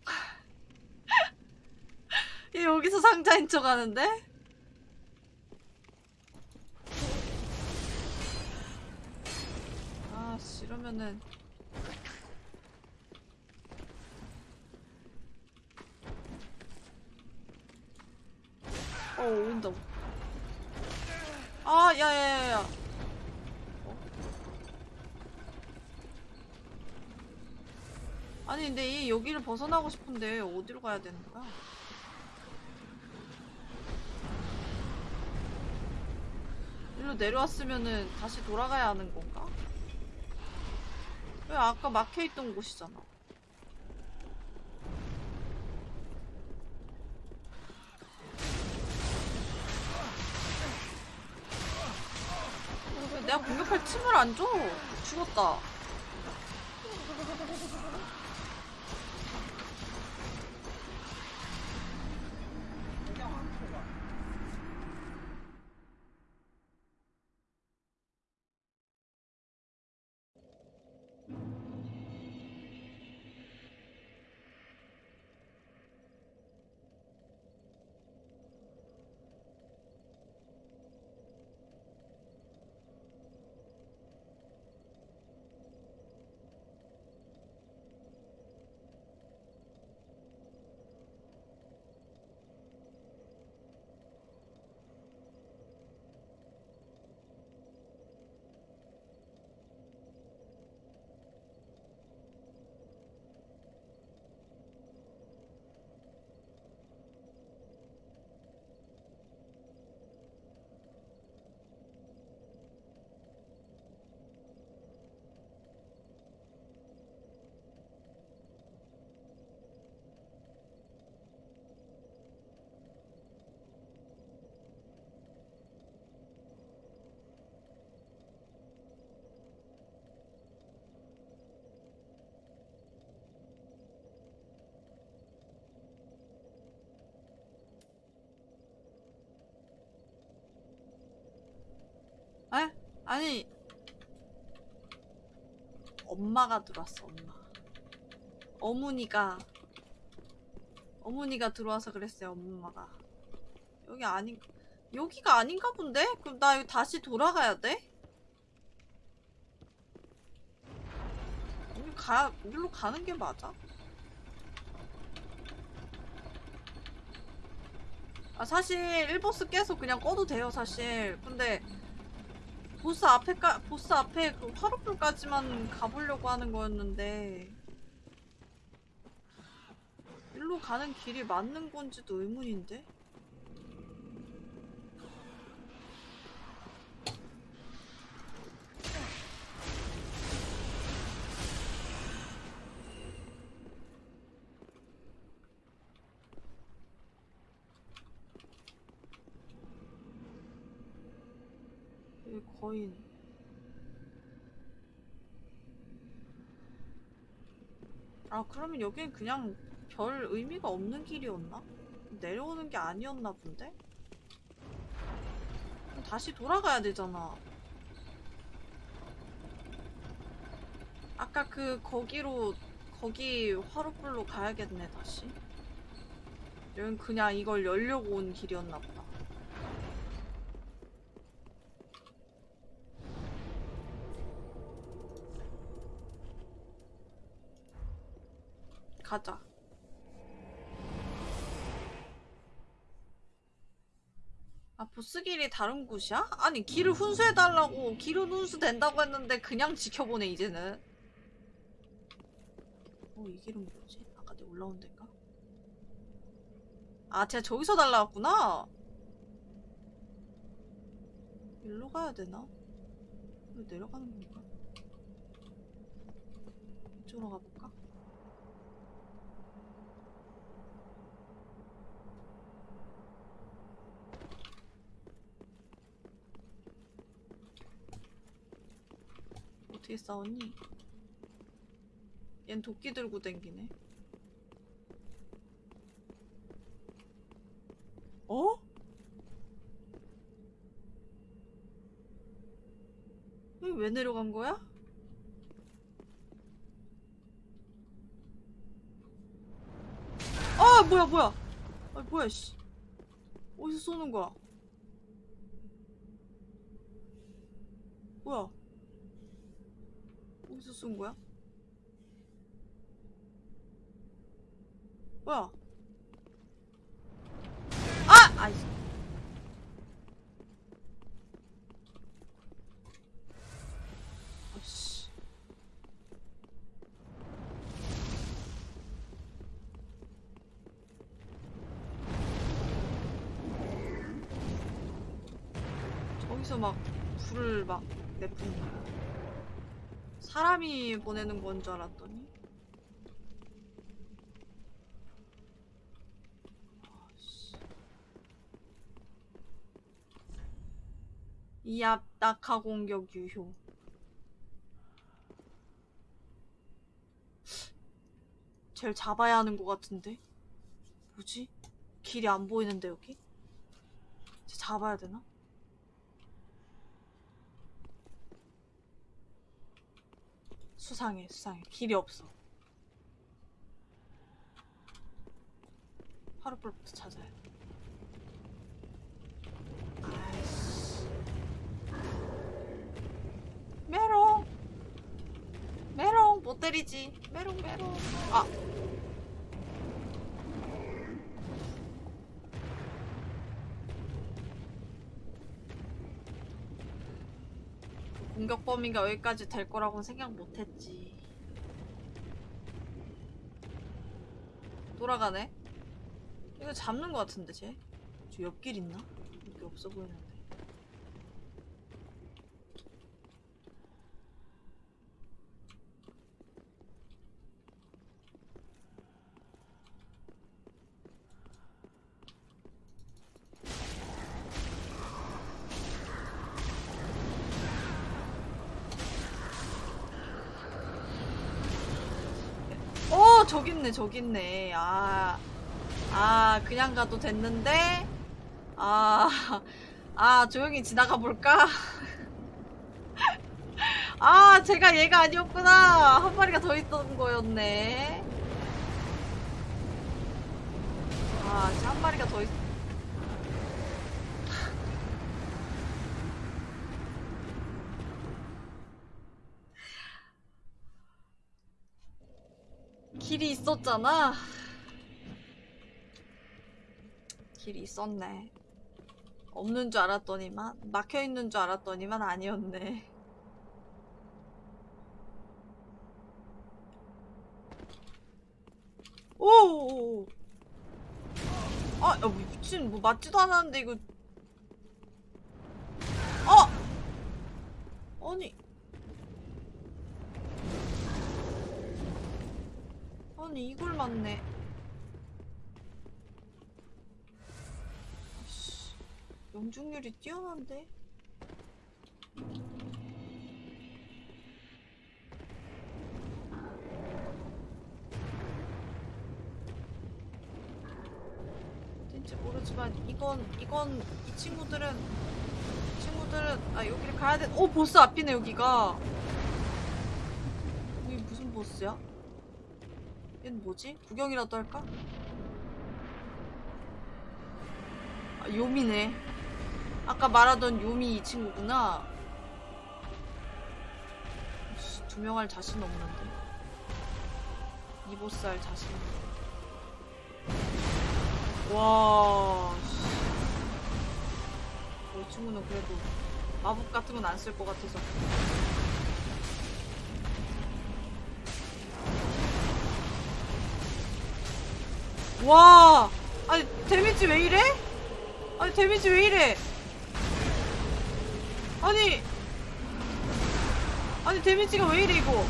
얘 여기서 상자인 척 하는데? 아, 씨, 이러면은. 어, 온다. 아, 야, 야, 야, 야. 어? 아니, 근데 이 여기를 벗어나고 싶은데 어디로 가야 되는 거야? 일로 내려왔으면은 다시 돌아가야 하는 건가? 왜 아까 막혀있던 곳이잖아. 왜 내가 공격할 틈을 안 줘? 죽었다. 에? 아니 엄마가 들어왔어 엄마 어머니가 어머니가 들어와서 그랬어요 엄마가 여기 아닌 여기가 아닌가 본데? 그럼 나 여기 다시 돌아가야 돼? 여기 가 여기로 가는 게 맞아? 아 사실 1보스 깨서 그냥 꺼도 돼요 사실 근데 보스 앞에까 보스 앞에 그 화롯불까지만 가보려고 하는 거였는데 일로 가는 길이 맞는 건지도 의문인데. 여기 거인. 아, 그러면 여긴 그냥 별 의미가 없는 길이었나? 내려오는 게 아니었나 본데? 다시 돌아가야 되잖아. 아까 그 거기로 거기 화로불로 가야겠네 다시. 여긴 그냥 이걸 열려고 온 길이었나 보다. 가자. 아 보스길이 다른 곳이야? 아니 길을 훈수해달라고 길은 훈수된다고 했는데 그냥 지켜보네 이제는 어이 길은 뭐지? 아까 내가 올라온 데인가? 아 제가 저기서 날라왔구나 일로 가야 되나? 이거 내려가는 건가? 이쪽으로 가볼까? 어떻게 싸웠니? 얜 도끼 들고 댕기네. 어? 왜 내려간 거야? 아 뭐야 뭐야 아 뭐야 씨 어디서 쏘는 거야 뭐야 쏜 거야? 뭐야? 아! 아이. 아씨. 저기서 막 불을 막 내뿜는 거. 사람이 보내는 건 줄 알았더니 아씨. 이압 낙하 공격 유효 쟤를 잡아야 하는 것 같은데 뭐지? 길이 안 보이는데 여기? 쟤 잡아야 되나? 수상해 수상해. 길이 없어. 하루불부터 찾아야 돼. 메롱! 메롱! 못 때리지. 메롱 메롱. 아 공격 범위가 여기까지 될 거라고는 생각 못 했지. 돌아가네? 이거 잡는 거 같은데, 쟤? 저 옆길 있나? 여기 없어 보이는데. 어, 저기 있네, 저기 있네. 아, 아, 그냥 가도 됐는데, 아, 아, 조용히 지나가 볼까? 아, 제가 얘가 아니었구나. 한 마리가 더 있던 거였네. 아, 진짜 한 마리가 더 있, 있었잖아. 길이 있었네. 없는 줄 알았더니만 막혀 있는 줄 알았더니만 아니었네. 오. 아, 야, 뭐 미친 뭐 맞지도 않았는데 이거. 어. 아니. 아니 이걸 맞네. 명중률이 뛰어난데? 어딘지 모르지만 이건 이건 이 친구들은 이 친구들은 아 여기를 가야 돼. 오 보스 앞이네 여기가. 여기 보스야? 얘는 뭐지? 구경이라도 할까? 아, 요미네. 아까 말하던 요미 이 친구구나. 씨, 두명 할 자신 없는데. 이 보스 할 자신 없는데. 와, 이 친구는 그래도 마법 같은 건 안 쓸 것 같아서. 와, 아니 데미지 왜 이래? 아니 데미지 왜 이래? 아니, 아니 데미지가 왜 이래 이거?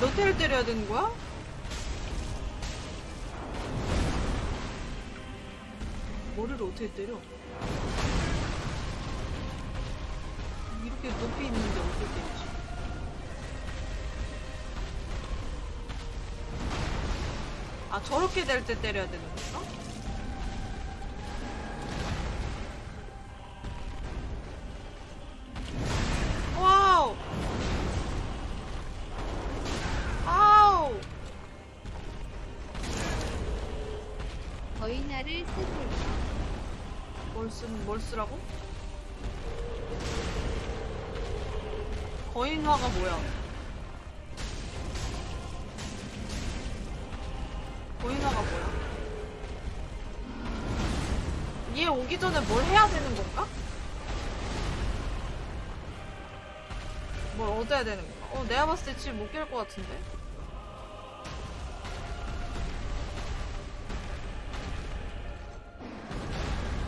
몇 대를 때려야 되는 거야? 머리를 어떻게 때려? 이렇게 높이 있는데 어떻게 때리지? 아 저렇게 될 때 때려야 되는 건가? 와우! 아우! 거인화를 쓰세요. 뭘 쓴, 뭘 쓰라고? 거인화가 뭐야? 거인화가 뭐야? 얘 오기 전에 뭘 해야 되는 건가? 뭘 얻어야 되는 건가? 어, 내가 봤을 때 지금 못깰것 같은데?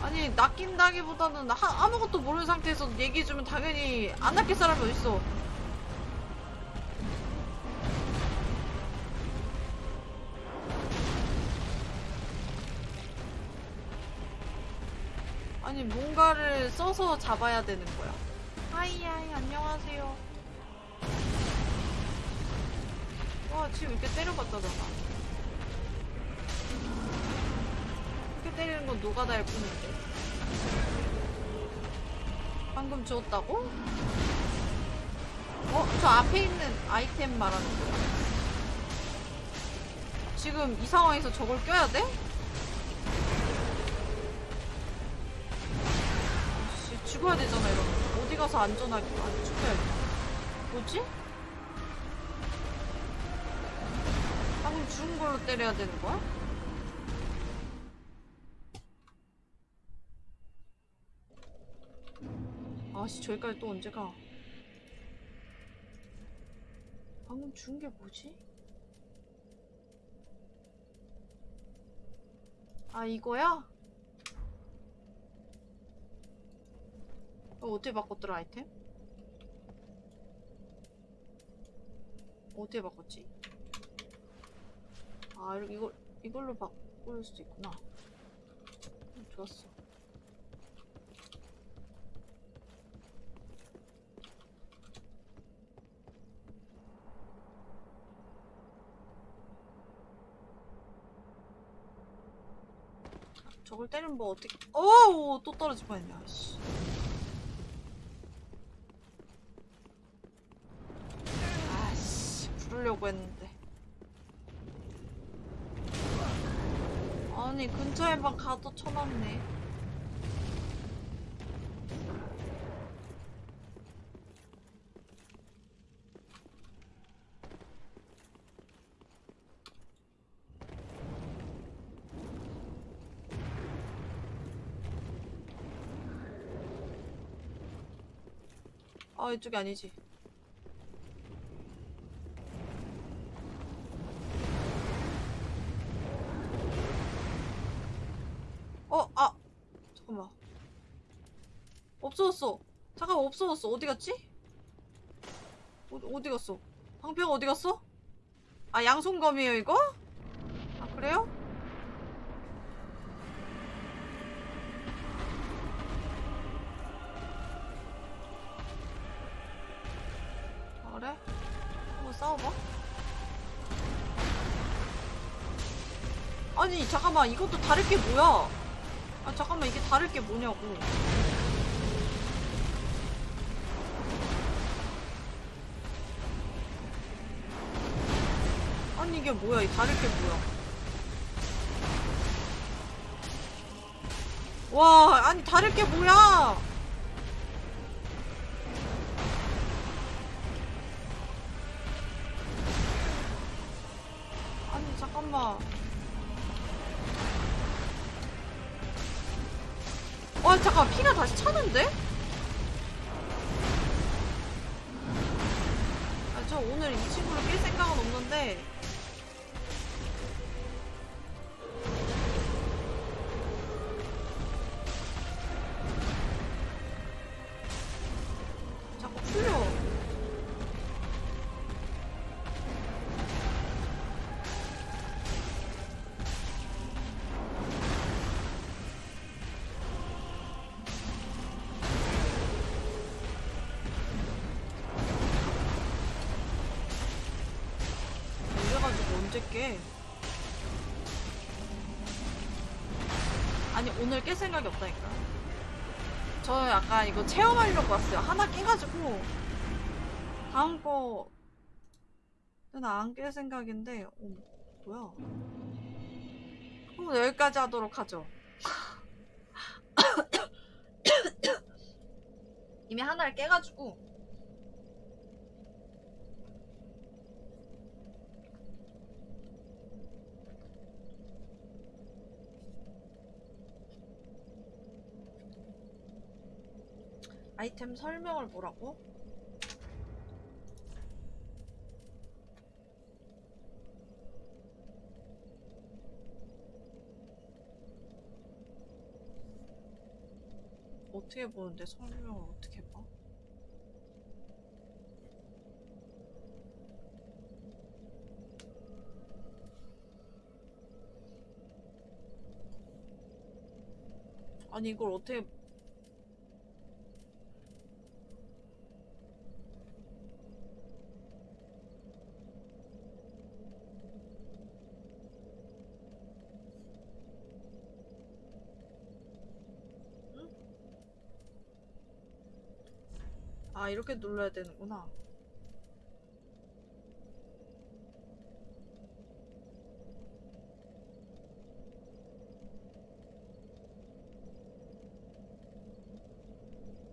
아니 낚인다기보다는 하- 아무것도 모르는 상태에서 얘기해주면 당연히 안 낚일 사람이 어딨어 써서 잡아야 되는 거야 hi hi 안녕하세요 와 지금 이렇게 때려봤다잖아 이렇게 때리는 건 노가다일 뿐인데. 방금 주웠다고? 어? 저 앞에 있는 아이템 말하는 거야? 지금 이 상황에서 저걸 껴야 돼? 죽어야 되잖아, 이러면. 어디 가서 안전하게, 안 죽여야지. 뭐지? 방금 죽은 걸로 때려야 되는 거야? 아씨 저기까지 또 언제 가? 방금 죽은 게 뭐지? 아 이거야? 어, 어떻게 바꿨더라 아이템? 어떻게 바꿨지? 아 이걸, 이걸로 바꿀 수도 있구나 음, 좋았어 저걸 때리면 뭐 어떻게 어우 또 떨어질 뻔했네 아씨 부르려고 했는데. 아니 근처에만 가도 쳐놨네. 아 이쪽이 아니지 어, 아, 잠깐만. 없어졌어. 잠깐 만 없어졌어. 어디 갔지? 어, 어디 갔어? 방패가 어디 갔어? 아, 양손검이에요, 이거? 아, 그래요? 아, 그래? 한번 싸워봐. 아니 잠깐만 이것도 다를 게 뭐야? 아 잠깐만 이게 다를 게 뭐냐고. 이게 뭐야? 이 다를 게 뭐야? 와 아니 다를 게 뭐야? 체험하려고 왔어요. 하나 깨가지고 다음 거는 안 깰 생각인데, 어, 뭐야? 그럼 여기까지 하도록 하죠. 이미 하나를 깨가지고 아이템 설명을 보라고? 어떻게 보는데 설명을 어떻게 봐? 아니 이걸 어떻게 이렇게 눌러야 되는구나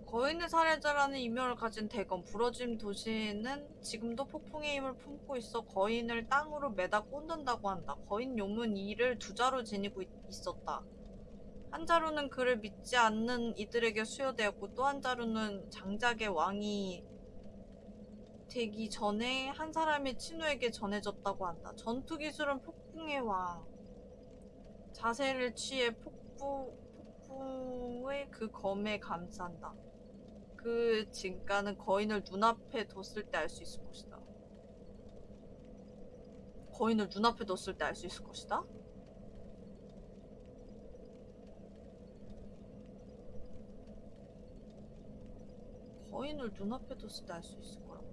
거인의 살해자라는 이명을 가진 대검 부러짐 도시는 지금도 폭풍의 힘을 품고 있어 거인을 땅으로 매다 꽂는다고 한다. 거인 요문 이를 두 자루 지니고 있- 있었다. 한 자루는 그를 믿지 않는 이들에게 수여되었고 또 한 자루는 장작의 왕이 되기 전에 한 사람의 친우에게 전해졌다고 한다. 전투 기술은 폭풍의 왕. 자세를 취해 폭부, 폭풍의 그 검에 감싼다. 그 진가는 거인을 눈앞에 뒀을 때 알 수 있을 것이다. 거인을 눈앞에 뒀을 때 알 수 있을 것이다? 거인을 눈앞에 뒀을 때 알 수 있을 거라고.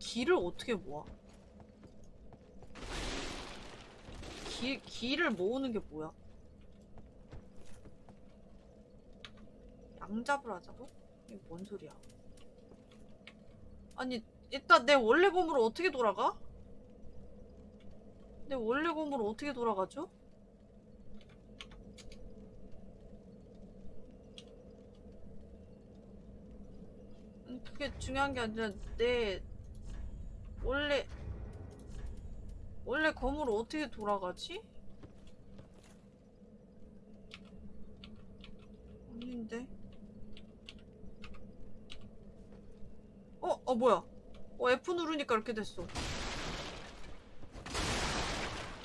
길을 어떻게 모아? 길, 길을 모으는 게 뭐야? 양잡을 하자고? 이게 뭔 소리야? 아니, 일단 내 원래 검으로 어떻게 돌아가? 내 원래 검으로 어떻게 돌아가죠? 음, 그게 중요한 게 아니라 내 원래 원래 검으로 어떻게 돌아가지? 아닌데? 어? 어 뭐야? 어 F 누르니까 이렇게 됐어.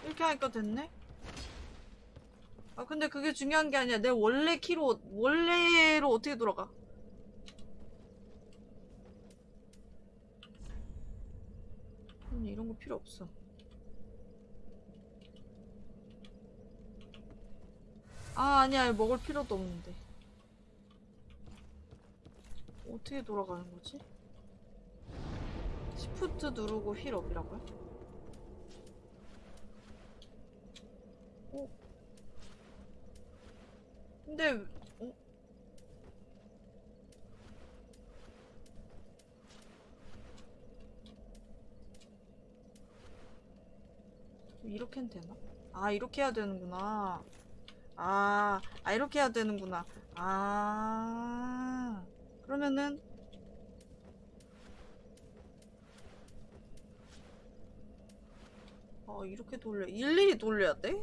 이렇게 하니까 됐네? 아 근데 그게 중요한 게 아니야. 내 원래 키로 원래로 어떻게 돌아가 아니 이런 거 필요 없어 아 아니야 먹을 필요도 없는데 어떻게 돌아가는 거지? 시프트 누르고 휠업이라고요? 어? 근데 어? 이렇게 는 되나? 아 이렇게 해야 되는구나 아, 아 이렇게 해야 되는구나 아 그러면은 어 이렇게 돌려 일일이 돌려야 돼?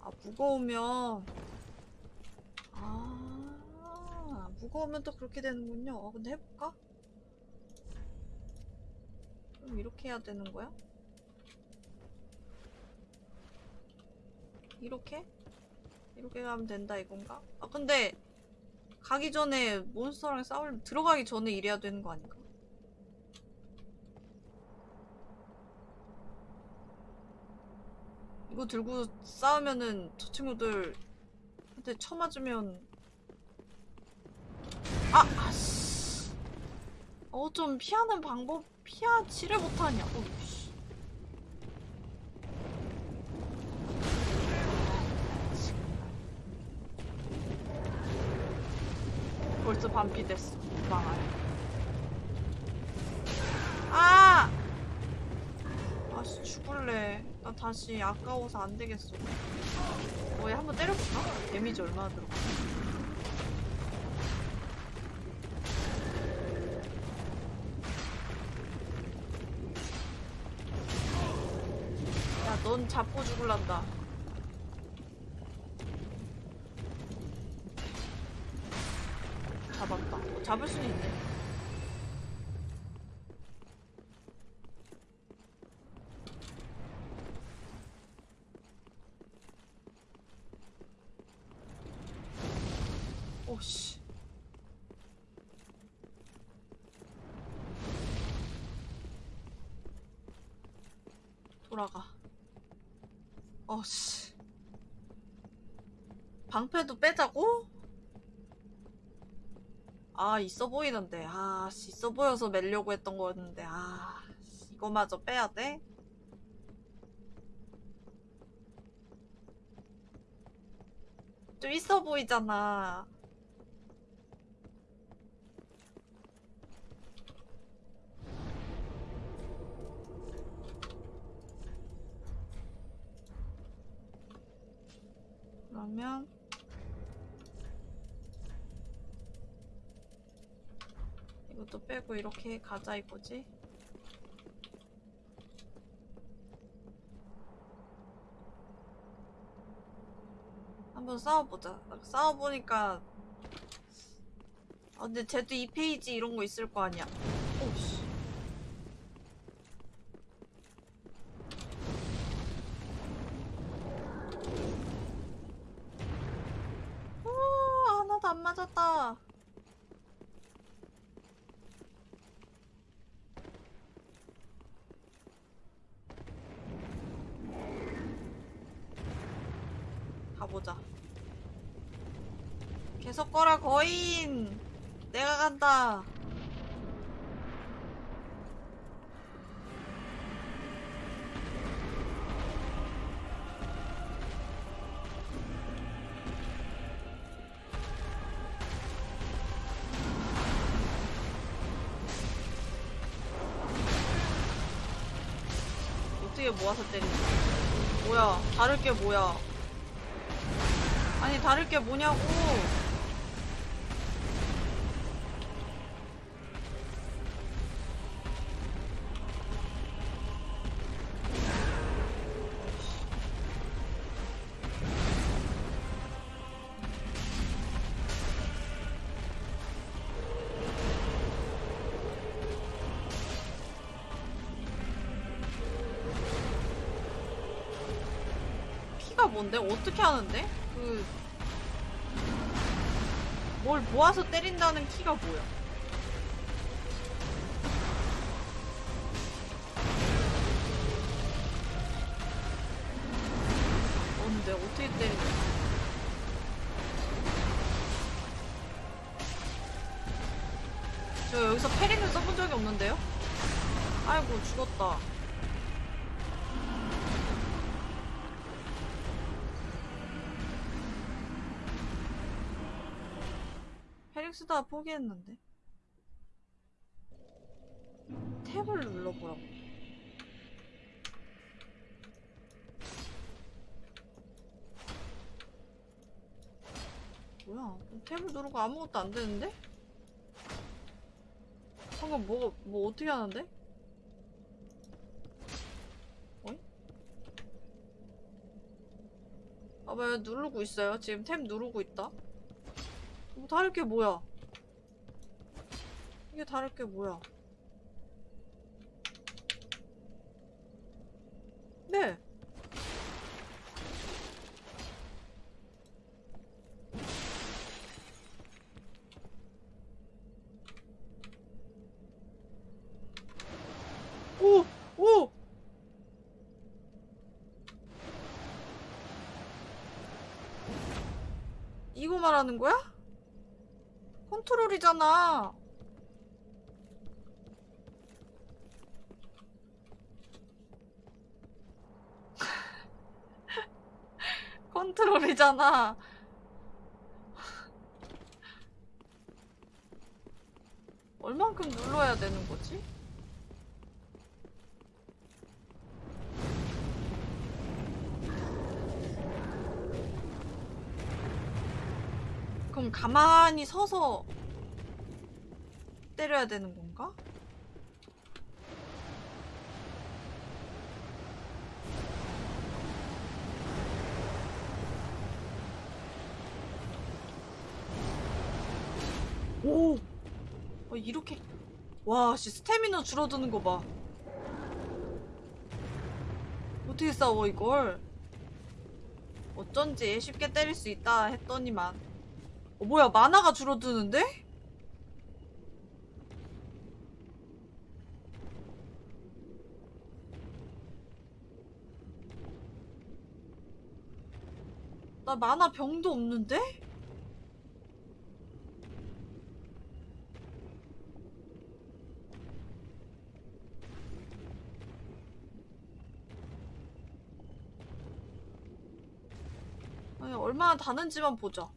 아 무거우면 아 무거우면 또 그렇게 되는군요 어 근데 해볼까? 그럼 이렇게 해야 되는 거야? 이렇게? 이렇게 가면 된다 이건가? 아 근데 가기 전에 몬스터랑 싸우려면 들어가기 전에 이래야 되는 거 아닌가? 이거 들고 싸우면은 저 친구들 한테 쳐맞으면 아! 어 좀 피하는 방법 피하지를 못하냐 어, 씨. 벌써 반피 됐어. 망할. 아! 아씨 죽을래. 나 다시 아까워서 안 되겠어. 어, 얘 한번 때려볼까? 데미지 얼마나 들어가? 잡고 죽을란다. 잡았다. 어, 잡을 수는 있네. 오씨. 돌아가. 어씨. 방패도 빼자고? 아 있어 보이는데 아 씨, 있어 보여서 매려고 했던 거였는데 아 씨, 이거마저 빼야 돼? 좀 있어 보이잖아 그러면 이것도 빼고 이렇게 가자 이거지? 한번 싸워보자. 싸워보니까 아 근데 쟤도 2페이지 이런 거 있을 거 아니야. 어떻게 모아서 때리지? 뭐야? 다를 게 뭐야? 아니 다를 게 뭐냐고 모르겠는데? 어떻게 하는데? 그... 뭘 모아서 때린다는 키가 뭐야? 근데 어떻게 때리냐 저 여기서 페링을 써본 적이 없는데요? 아이고 죽었다 쓰다가 포기했는데. 탭을 눌러보라고. 뭐야? 탭을 누르고 아무것도 안 되는데? 방금 뭐가 뭐 어떻게 하는데? 어이? 아, 왜 누르고 있어요? 지금 탭 누르고 있다. 뭐 다를 게 뭐야? 이게 다를 게 뭐야? 네. 이거 말하는 거야? 컨트롤이잖아. 컨트롤이잖아. 얼만큼 눌러야 되는 거지? 그럼 가만히 서서 때려야 되는 건가? 오! 어, 이렇게. 와, 씨, 스태미너 줄어드는 거 봐. 어떻게 싸워, 이걸? 어쩐지 쉽게 때릴 수 있다 했더니만. 어, 뭐야, 만화가 줄어드는데? 나 만화 병도 없는데? 아니, 얼마나 다는지만 보자.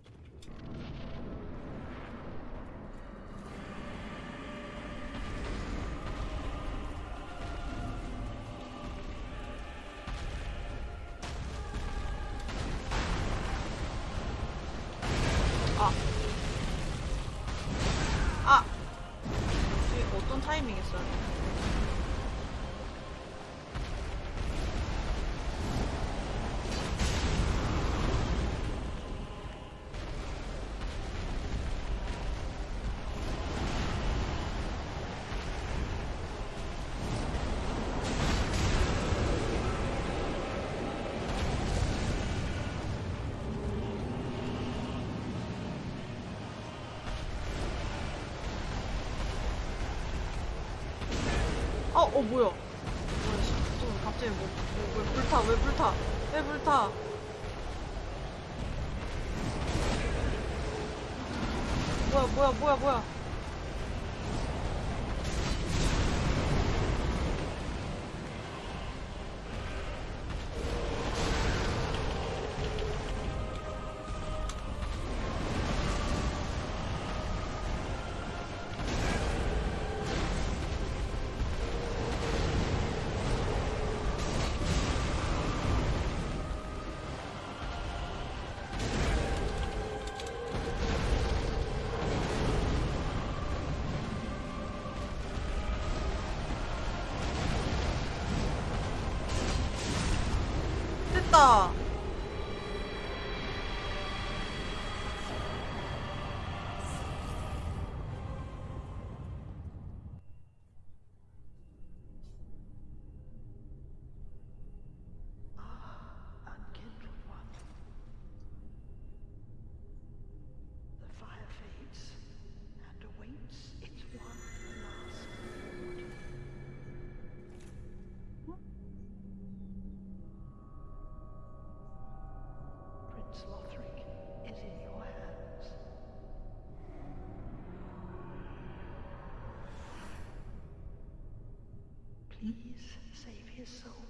Please save his soul.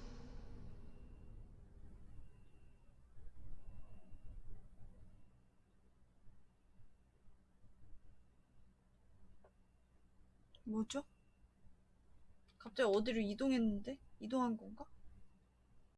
뭐죠? 갑자기 어디로 이동했는데? 이동한 건가?